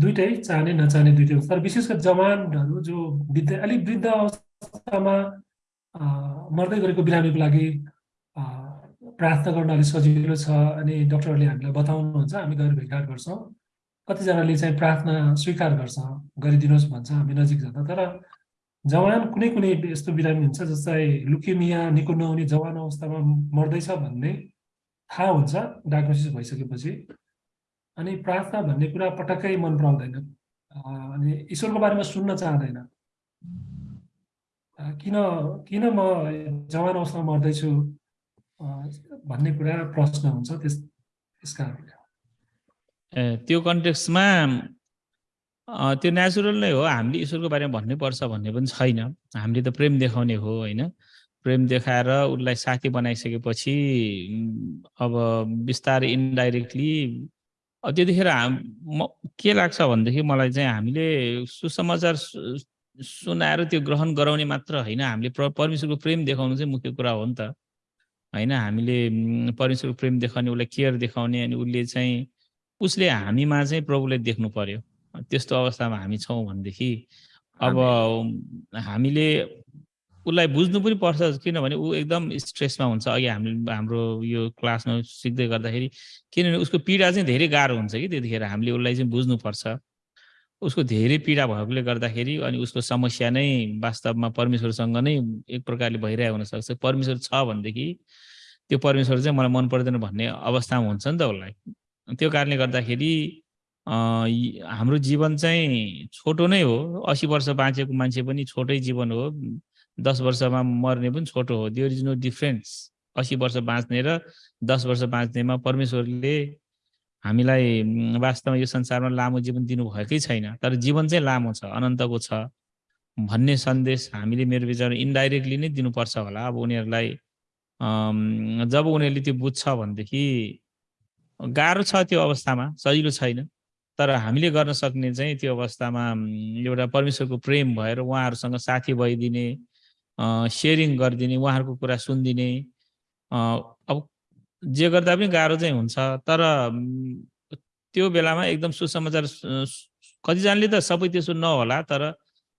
दुइटै चाहने नचाहने दुइटै तर विशेष गरी जवानहरू जो वृद्ध अलिक वृद्ध अवस्थामा मर्दै गरेको बिरामीको लागि प्रार्थना गर्न अलिक सजिलो छ अनि डक्टरहरूले हामीलाई बताउनुहुन्छ। हामी गएर भेटघाट गर्छौँ। कतिजनाले चाहिँ प्रार्थना स्वीकार गर्छ गरिदिनुहोस् भन्छ हामी नजिक जाँदा। तर जवान कुनै कुनै यस्तो बिरामी हुन्छ जस्तै लुकेमिया निको नहुने जवान अवस्थामा मर्दैछ भन्ने थाहा हुन्छ डायग्नोसिस भइसकेपछि। अनि प्रार्थना भन्ने कुरा पटक्कै मन पराउँदैन। अनि ईश्वरको बारेमा सुन्न चाहँदैन। किन किन म जवान अवस्थामा मर्दैछु भन्ने कुरा प्रश्न हुन्छ त्यस त्यस कारणले। त्यो कन्टेक्स्टमा त्यो नेचुरल नै हो। हामीले ईश्वरको बारेमा भन्नै पर्छ भन्ने पनि छैन। हामीले त प्रेम देखाउने हो होइन? प्रेम देखाएर उसलाई साथी बनाइसकेपछि अब बिस्तारै इन्डाइरेक्टली त्यतिखेर हाम म के लाग्छ भनेदेखि मलाई चाहिँ हामीले सुसमाचार सुनाएर त्यो ग्रहण गराउने मात्र होइन। हामीले प्र परमेश्वरको प्रेम देखाउनु चाहिँ मुख्य कुरा हो नि त। होइन? हामीले परमेश्वरको प्रेम देखाउने उसलाई केयर देखाउने अनि उसले चाहिँ उसले हामीमा चाहिँ प्रभुलाई देख्नु पर्यो। त्यस्तो अवस्थामा हामी छौँ भनेदेखि अब हामीले उसलाई बुझ्नु पनि पर्छ किनभने ऊ एकदम स्ट्रेसमा हुन्छ। अघि हामीले हाम्रो यो क्लासमा सिक्दै गर्दाखेरि किनभने उसको पीडा चाहिँ धेरै गाह्रो हुन्छ कि त्यतिखेर हामीले उसलाई चाहिँ बुझ्नुपर्छ उसको धेरै पीडा भएकोले गर्दाखेरि अनि उसको समस्या नै वास्तवमा परमेश्वरसँग नै एक प्रकारले भइरहेको हुनसक्छ। परमेश्वर छ भनेदेखि त्यो परमेश्वर चाहिँ मलाई मन पर्दैन भन्ने अवस्थामा हुन्छ नि त उसलाई। त्यो कारणले गर्दाखेरि हाम्रो जीवन चाहिँ छोटो नै हो। असी वर्ष बाँचेको मान्छे पनि छोटै जीवन हो। दस वर्षमा मर्ने पनि छोटो हो। देयर इज नो डिफ्रेन्स असी वर्ष बाँच्ने र दस वर्ष बाँच्नेमा परमेश्वरले हामीलाई वास्तवमा यो संसारमा लामो जीवन दिनुभएकै छैन। तर जीवन चाहिँ लामो छ अनन्तको छ। भन्ने सन्देश हामीले मेरो विचारमा इन्डाइरेक्टली नै दिनुपर्छ होला। अब उनीहरूलाई जब उनीहरूले त्यो बुझ्छ भनेदेखि गाह्रो छ त्यो अवस्थामा सजिलो छैन। तर हामीले गर्न सक्ने चाहिँ त्यो अवस्थामा एउटा परमेश्वरको प्रेम भएर उहाँहरूसँग साथी भइदिने सेयरिङ गरिदिने उहाँहरूको कुरा सुनिदिने अब जे गर्दा पनि गाह्रो चाहिँ हुन्छ। तर त्यो बेलामा एकदम सुसमाचार कतिजनाले त सबै त्यसो नहोला तर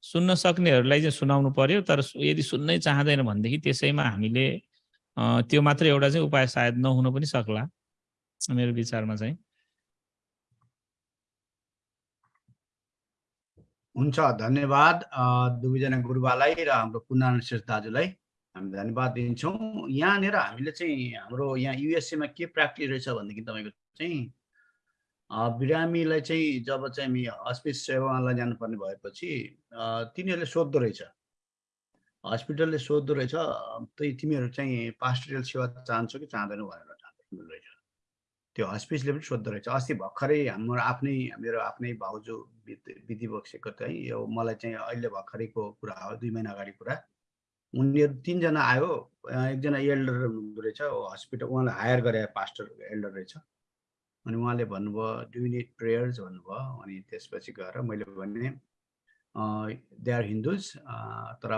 सुन्न सक्नेहरूलाई चाहिँ सुनाउनु पर्यो। तर यदि सुन्नै चाहँदैन भनेदेखि त्यसैमा हामीले त्यो मात्र एउटा चाहिँ उपाय सायद नहुन पनि सक्ला। मेरो विचारमा चाहिँ। हुन्छ धन्यवाद दुवैजना गुरुबालाई र हाम्रो पुनारायण श्रेष्ठ दाजुलाई। हामी धन्यवाद दिन्छौँ। यहाँनिर हामीले चाहिँ हाम्रो यहाँ युएसएमा के प्र्याक्टिस रहेछ भनेदेखि तपाईँको चाहिँ बिरामीलाई चाहिँ जब चाहिँ हामी हस्पिस सेवालाई जानुपर्ने भएपछि तिनीहरूले सोद्धो रहेछ। हस्पिटलले सोद्धो रहेछ त्यही तिमीहरू चाहिँ पास्टरियल सेवा चाहन्छौ कि चाहँदैनौ भनेर। रहेछ त्यो हस्पिसले पनि सोद्धो रहेछ अस्ति भर्खरै हाम्रो आफ्नै मेरो आफ्नै भाउजू बिति बक्सेको चाहिँ यो मलाई चाहिँ अहिले भर्खरैको कुरा हो दुई महिना अगाडि कुरा। उनीहरू तिनजना आयो एकजना एल्डर हुनुहुँदो रहेछ हस्पिटल उहाँलाई हायर गरे पास्टर एल्डर रहेछ। अनि उहाँले भन्नुभयो डु निड प्रेयर्स भन्नुभयो। अनि त्यसपछि गएर मैले भने दे आर हिन्दुज तर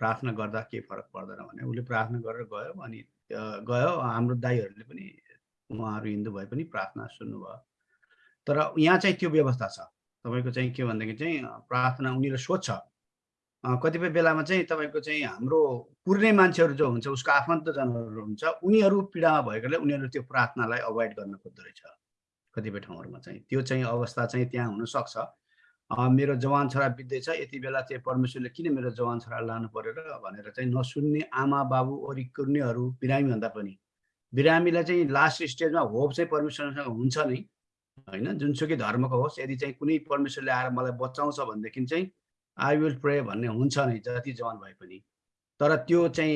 प्रार्थना गर्दा केही फरक पर्दैन भने उसले प्रार्थना गरेर गयो। अनि गयो। हाम्रो दाईहरूले पनि उहाँहरू हिन्दू भए पनि प्रार्थना सुन्नुभयो। तर यहाँ चाहिँ त्यो व्यवस्था छ। तपाईँको चाहिँ के भनेदेखि चाहिँ प्रार्थना उनीहरूले सोध्छ। कतिपय बेलामा चाहिँ तपाईँको चाहिँ हाम्रो पुर्ने मान्छेहरू जो हुन्छ उसको आफन्तजनहरू हुन्छ उनीहरू पीडामा भएकोले उनीहरू त्यो प्रार्थनालाई अभोइड गर्न खोज्दो रहेछ। कतिपय ठाउँहरूमा चाहिँ। त्यो चाहिँ अवस्था चाहिँ त्यहाँ हुनसक्छ। मेरो जवान छोरा बित्दैछ यति बेला चाहिँ परमेश्वरले किन मेरो जवान छोरा लानु पर्यो र भनेर चाहिँ नसुन्ने आमा बाबु वरिकुर्नेहरू बिरामी भन्दा पनि। बिरामीलाई चाहिँ लास्ट स्टेजमा होप चाहिँ परमेश्वरसँग हुन्छ नै होइन? जुनसुकै धर्मको होस् यदि चाहिँ कुनै परमेश्वरले आएर मलाई बचाउँछ भनेदेखि चाहिँ आई विल प्रे भन्ने हुन्छ नै जति जवान भए पनि। तर त्यो चाहिँ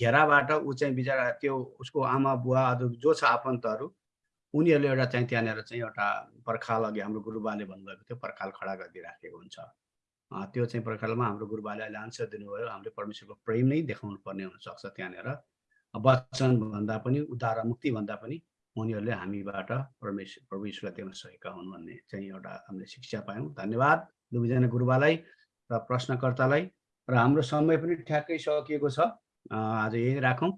घेराबाट ऊ चाहिँ बिचरा त्यो उसको आमा बुवा अरू जो छ आफन्तहरू उनीहरूले एउटा चाहिँ त्यहाँनिर चाहिँ एउटा पर्खाल अघि हाम्रो गुरुबाले भन्नुभएको थियो पर्खाल खडा गरिदिइराखेको हुन्छ। त्यो चाहिँ पर्खालमा हाम्रो गुरुबाले अहिले आन्सर दिनुभयो हामीले परमेश्वरको प्रेम नै देखाउनु पर्ने हुनसक्छ त्यहाँनिर। वचन भन्दा पनि उद्धार मुक्ति भन्दा पनि उनीहरूले हामीबाट परमेश्वर प्रभु देख्न सकेका हुन् भन्ने चाहिँ एउटा हामीले शिक्षा पायौँ। धन्यवाद दुवैजना गुरुबालाई र प्रश्नकर्तालाई र हाम्रो समय पनि ठ्याक्कै सकिएको छ। आज यही राखौँ।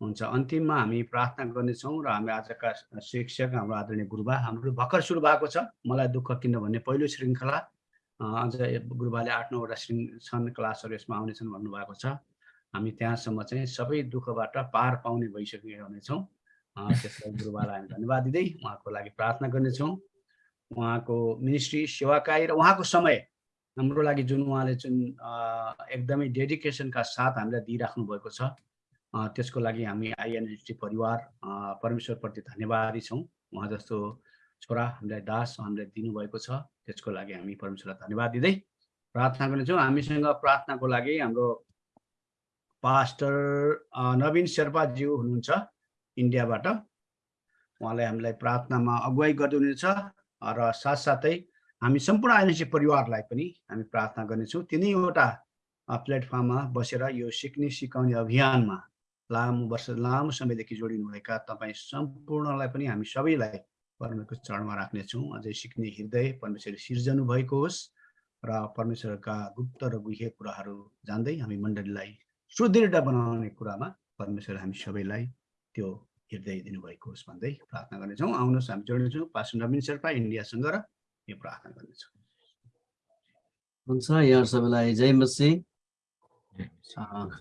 हुन्छ अन्तिममा हामी प्रार्थना गर्नेछौँ र हामी आजका शिक्षक हाम्रो आदरणीय गुरुबा हाम्रो भर्खर सुरु भएको छ। मलाई दुःख किन भन्ने पहिलो श्रृङ्खला अझ गुरुबाले आठ नौवटा श्रृङ् छन् क्लासहरू यसमा आउनेछन् भन्नुभएको छ। हामी त्यहाँसम्म चाहिँ सबै दुःखबाट पार पाउने भइसकेका हुनेछौँ त्यसलाई गुरुबालाई हामी धन्यवाद दिँदै उहाँको लागि प्रार्थना गर्नेछौँ। उहाँको मिनिस्ट्री सेवाकाई र उहाँको समय हाम्रो लागि जुन उहाँले जुन एकदमै डेडिकेसनका साथ हामीलाई दिइराख्नु भएको छ त्यसको लागि हामी आइएनएसटी परिवार परमेश्वरप्रति धन्यवादी छौँ। उहाँ जस्तो छोरा हामीलाई दास हामीलाई दिनुभएको छ त्यसको लागि हामी परमेश्वरलाई धन्यवाद दिँदै प्रार्थना गर्नेछौँ। हामीसँग प्रार्थनाको लागि हाम्रो पास्टर नवीन शेर्पाज्यू हुनुहुन्छ इन्डियाबाट। उहाँले हामीलाई प्रार्थनामा अगुवाई गरिदिनुहुनेछ र साथसाथै हामी सम्पूर्ण आइएनसी परिवारलाई पनि हामी प्रार्थना गर्नेछौँ। तिनैवटा प्लेटफर्ममा बसेर यो सिक्ने सिकाउने अभियानमा लामो वर्ष लामो समयदेखि जोडिनुभएका तपाईँ सम्पूर्णलाई पनि हामी सबैलाई परमेश्वरको चरणमा राख्नेछौँ। अझै सिक्ने हृदय परमेश्वरले सिर्जनु भएको होस् र परमेश्वरका गुप्त र गुह्य कुराहरू जान्दै हामी मण्डलीलाई सुदृढ बनाउने कुरामा परमेश्वर हामी सबैलाई त्यो हृदय दिनुभएको होस् भन्दै प्रार्थना गर्नेछौँ। आउनुहोस् हामी जोड्नेछौँ पास्टर नवीन शेर्पा इन्डियासँग र यो प्रार्थना गर्नेछौँ। हुन्छ यहाँ सबैलाई जय मसी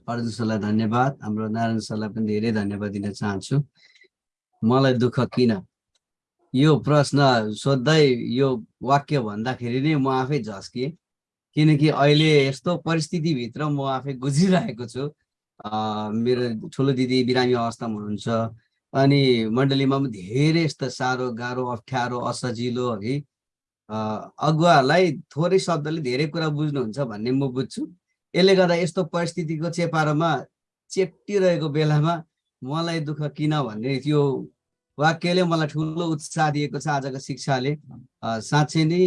अर्जुन सरलाई धन्यवाद। हाम्रो नारायण सरलाई पनि धेरै धन्यवाद दिन चाहन्छु। मलाई दुःख किन? यो प्रश्न सोध्दै यो वाक्य भन्दाखेरि नै म आफै झस्किएँ। किनकि अहिले यस्तो परिस्थितिभित्र म आफै गुजिरहेको छु। मेरो ठुलो दिदी बिरामी अवस्थामा हुनुहुन्छ। अनि मण्डलीमा पनि धेरै यस्तो साह्रो गाह्रो अप्ठ्यारो असजिलो है अगुवालाई थोरै शब्दले धेरै कुरा बुझ्नुहुन्छ भन्ने म बुझ्छु। यसले गर्दा यस्तो परिस्थितिको चेपारोमा चेप्टिरहेको बेलामा मलाई दुःख किन भन्ने त्यो वाक्यले मलाई ठुलो उत्साह दिएको छ आजको शिक्षाले। साँच्चै नै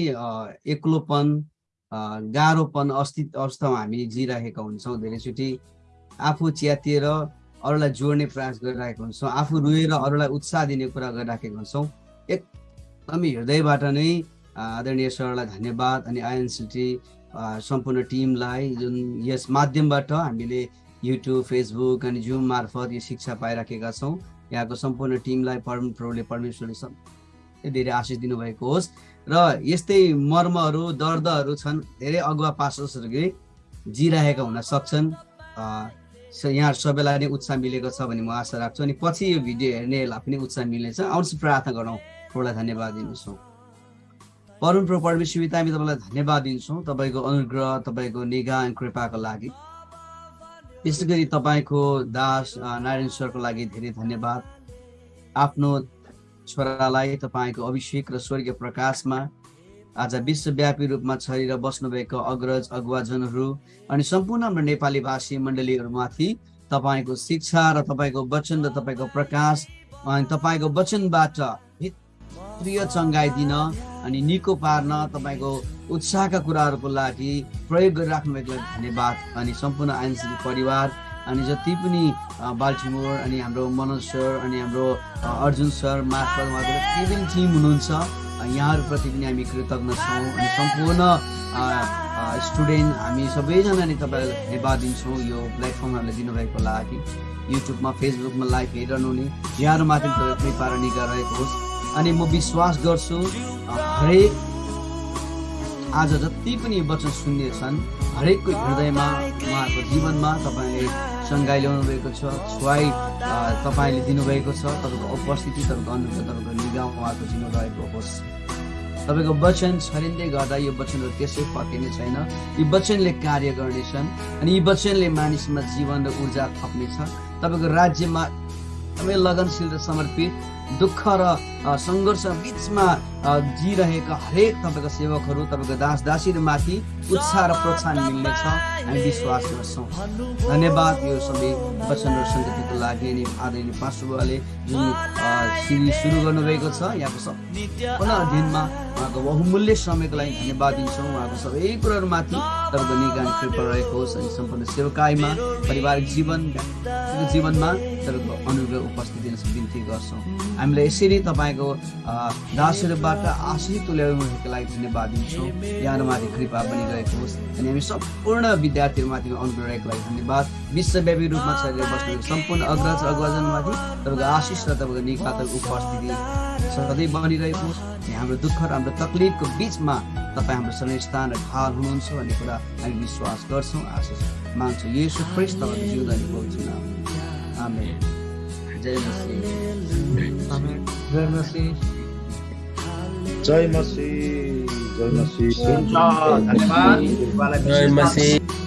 एक्लोपन गाह्रोपन अस्तित्व अवस्थामा हामी जिरहेका हुन्छौँ धेरैचोटि। आफू च्यातिएर अरूलाई जोड्ने प्रयास गरिरहेको हुन्छौँ आफू रोएर अरूलाई उत्साह दिने कुरा गरिराखेका हुन्छौँ। एकदमै हृदयबाट नै आदरणीय सरलाई धन्यवाद अनि आइएनसिटी सम्पूर्ण टिमलाई जुन यस माध्यमबाट हामीले युट्युब फेसबुक अनि जुम मार्फत यो शिक्षा पाइराखेका छौँ। यहाँको सम्पूर्ण टिमलाई परम प्रभुले परमेश्वरले सब धेरै आशिष दिनुभएको होस्। र यस्तै मर्महरू दर्दहरू छन् धेरै अगुवा पास्टर्सहरूले जिरहेका हुन सक्छन्। यहाँ सबैलाई नै उत्साह मिलेको छ भन्ने म आशा राख्छु। अनि पछि यो भिडियो हेर्नेलाई पनि उत्साह मिल्नेछ। आउँछ प्रार्थना गरौँ। प्रभुलाई धन्यवाद दिन्छौँ। परमप्रभु परमेश्वर पिता, हामी तपाईँलाई धन्यवाद दिन्छौँ तपाईँको अनुग्रह तपाईँको निगाह अनि कृपाको लागि। विशेष गरी तपाईँको दास नारायण सरको लागि धेरै धन्यवाद। आफ्नो छोरालाई तपाईँको अभिषेक र स्वर्गीय प्रकाशमा आज विश्वव्यापी रूपमा छरिएर बस्नुभएको अग्रज अगुवाजनहरू अनि सम्पूर्ण हाम्रो नेपाली भाषी मण्डलीहरूमाथि तपाईँको शिक्षा र तपाईँको वचन र तपाईँको प्रकाश अनि तपाईँको वचनबाट भित्रीय चङ्गाइदिन अनि निको पार्न तपाईँको उत्साहका कुराहरूको लागि प्रयोग गरिराख्नु भएको धन्यवाद अनि सम्पूर्ण आइएनसिटी परिवार अनि जति पनि बाल्टिमोर अनि हाम्रो मनोज सर अनि हाम्रो अर्जुन सर मार्फत उहाँको जति पनि टिम हुनुहुन्छ। यहाँहरूप्रति पनि हामी कृतज्ञ छौँ अनि सम्पूर्ण स्टुडेन्ट हामी सबैजना नै तपाईँलाई धन्यवाद दिन्छौँ यो प्लेटफर्महरूलाई दिनुभएको लागि। युट्युबमा फेसबुकमा लाइभ हेरिरहनु हुने यहाँहरूमाथि तपाईँ कृपा निगा रहेको होस्। अनि म विश्वास गर्छु हरेक आज जति पनि वचन सुन्ने छन् हरेकको हृदयमा उहाँहरूको जीवनमा तपाईँले सङ्घाइ ल्याउनु भएको छ छुवाई तपाईँले दिनुभएको छ तपाईँको उपस्थिति तपाईँको अनुग्रह तपाईँको निगाह उहाँको जीवन रहेको होस्। तपाईँको वचन छरिँदै गर्दा यो वचनहरू त्यसै फर्किने छैन। यी वचनले कार्य गर्नेछन् अनि यी वचनले मानिसमा जीवन र ऊर्जा थप्नेछ। तपाईँको राज्यमा एकदमै लगनशील र समर्पित दुःख र सङ्घर्ष बिचमा जिरहेका हरेक तपाईँको सेवकहरू तपाईँको दास दासीहरूमाथि उत्साह र प्रोत्साहन मिल्नेछ हामी विश्वास गर्छौँ धन्यवाद यो सबै वचन र सङ्गतिको लागि अनि आदरणीय पास्टुबाले जुन सिरिज सुरु गर्नुभएको छ यहाँको सम्पूर्ण अध्ययनमा उहाँको बहुमूल्य समयको लागि धन्यवाद दिन्छौँ। उहाँको सबै कुराहरूमाथि तपाईँको निगान कृपा रहेको होस् अनि सम्पूर्ण सेवकाईमा पारिवारिक जीवन जीवनमा तपाईँको अनुग्रह उपस्थित बिन्ती गर्छौँ। हामीलाई यसरी तपाईँको अ, दासहरूबाट आशिष तुल्याउनुको लागि धन्यवाद दिन्छौँ। यहाँहरूमाथि कृपा पनि रहेको होस् अनि हामी सम्पूर्ण विद्यार्थीहरूमाथि अनुग्रह रहेको लागि धन्यवाद। विश्वव्यापी रूपमा चलेर बस्नु सम्पूर्ण अग्रज अग्रजनमाथि तपाईँको आशिष र तपाईँको निकातको उपस्थिति सधैँ बनिरहेको होस्। अनि हाम्रो दुःख र हाम्रो तकलिफको बिचमा तपाईँ हाम्रो समय स्थान र ढाल हुनुहुन्छ भन्ने कुरा हामी विश्वास गर्छौँ। आशिष मान्छौँ यसो फ्रेस तपाईँको जिउँदो बोल्छु आमेन। जय मसिह। जय मसी जय मसी हुन्छ धन्यवाद गुरुबालाई जय विशेष मसीह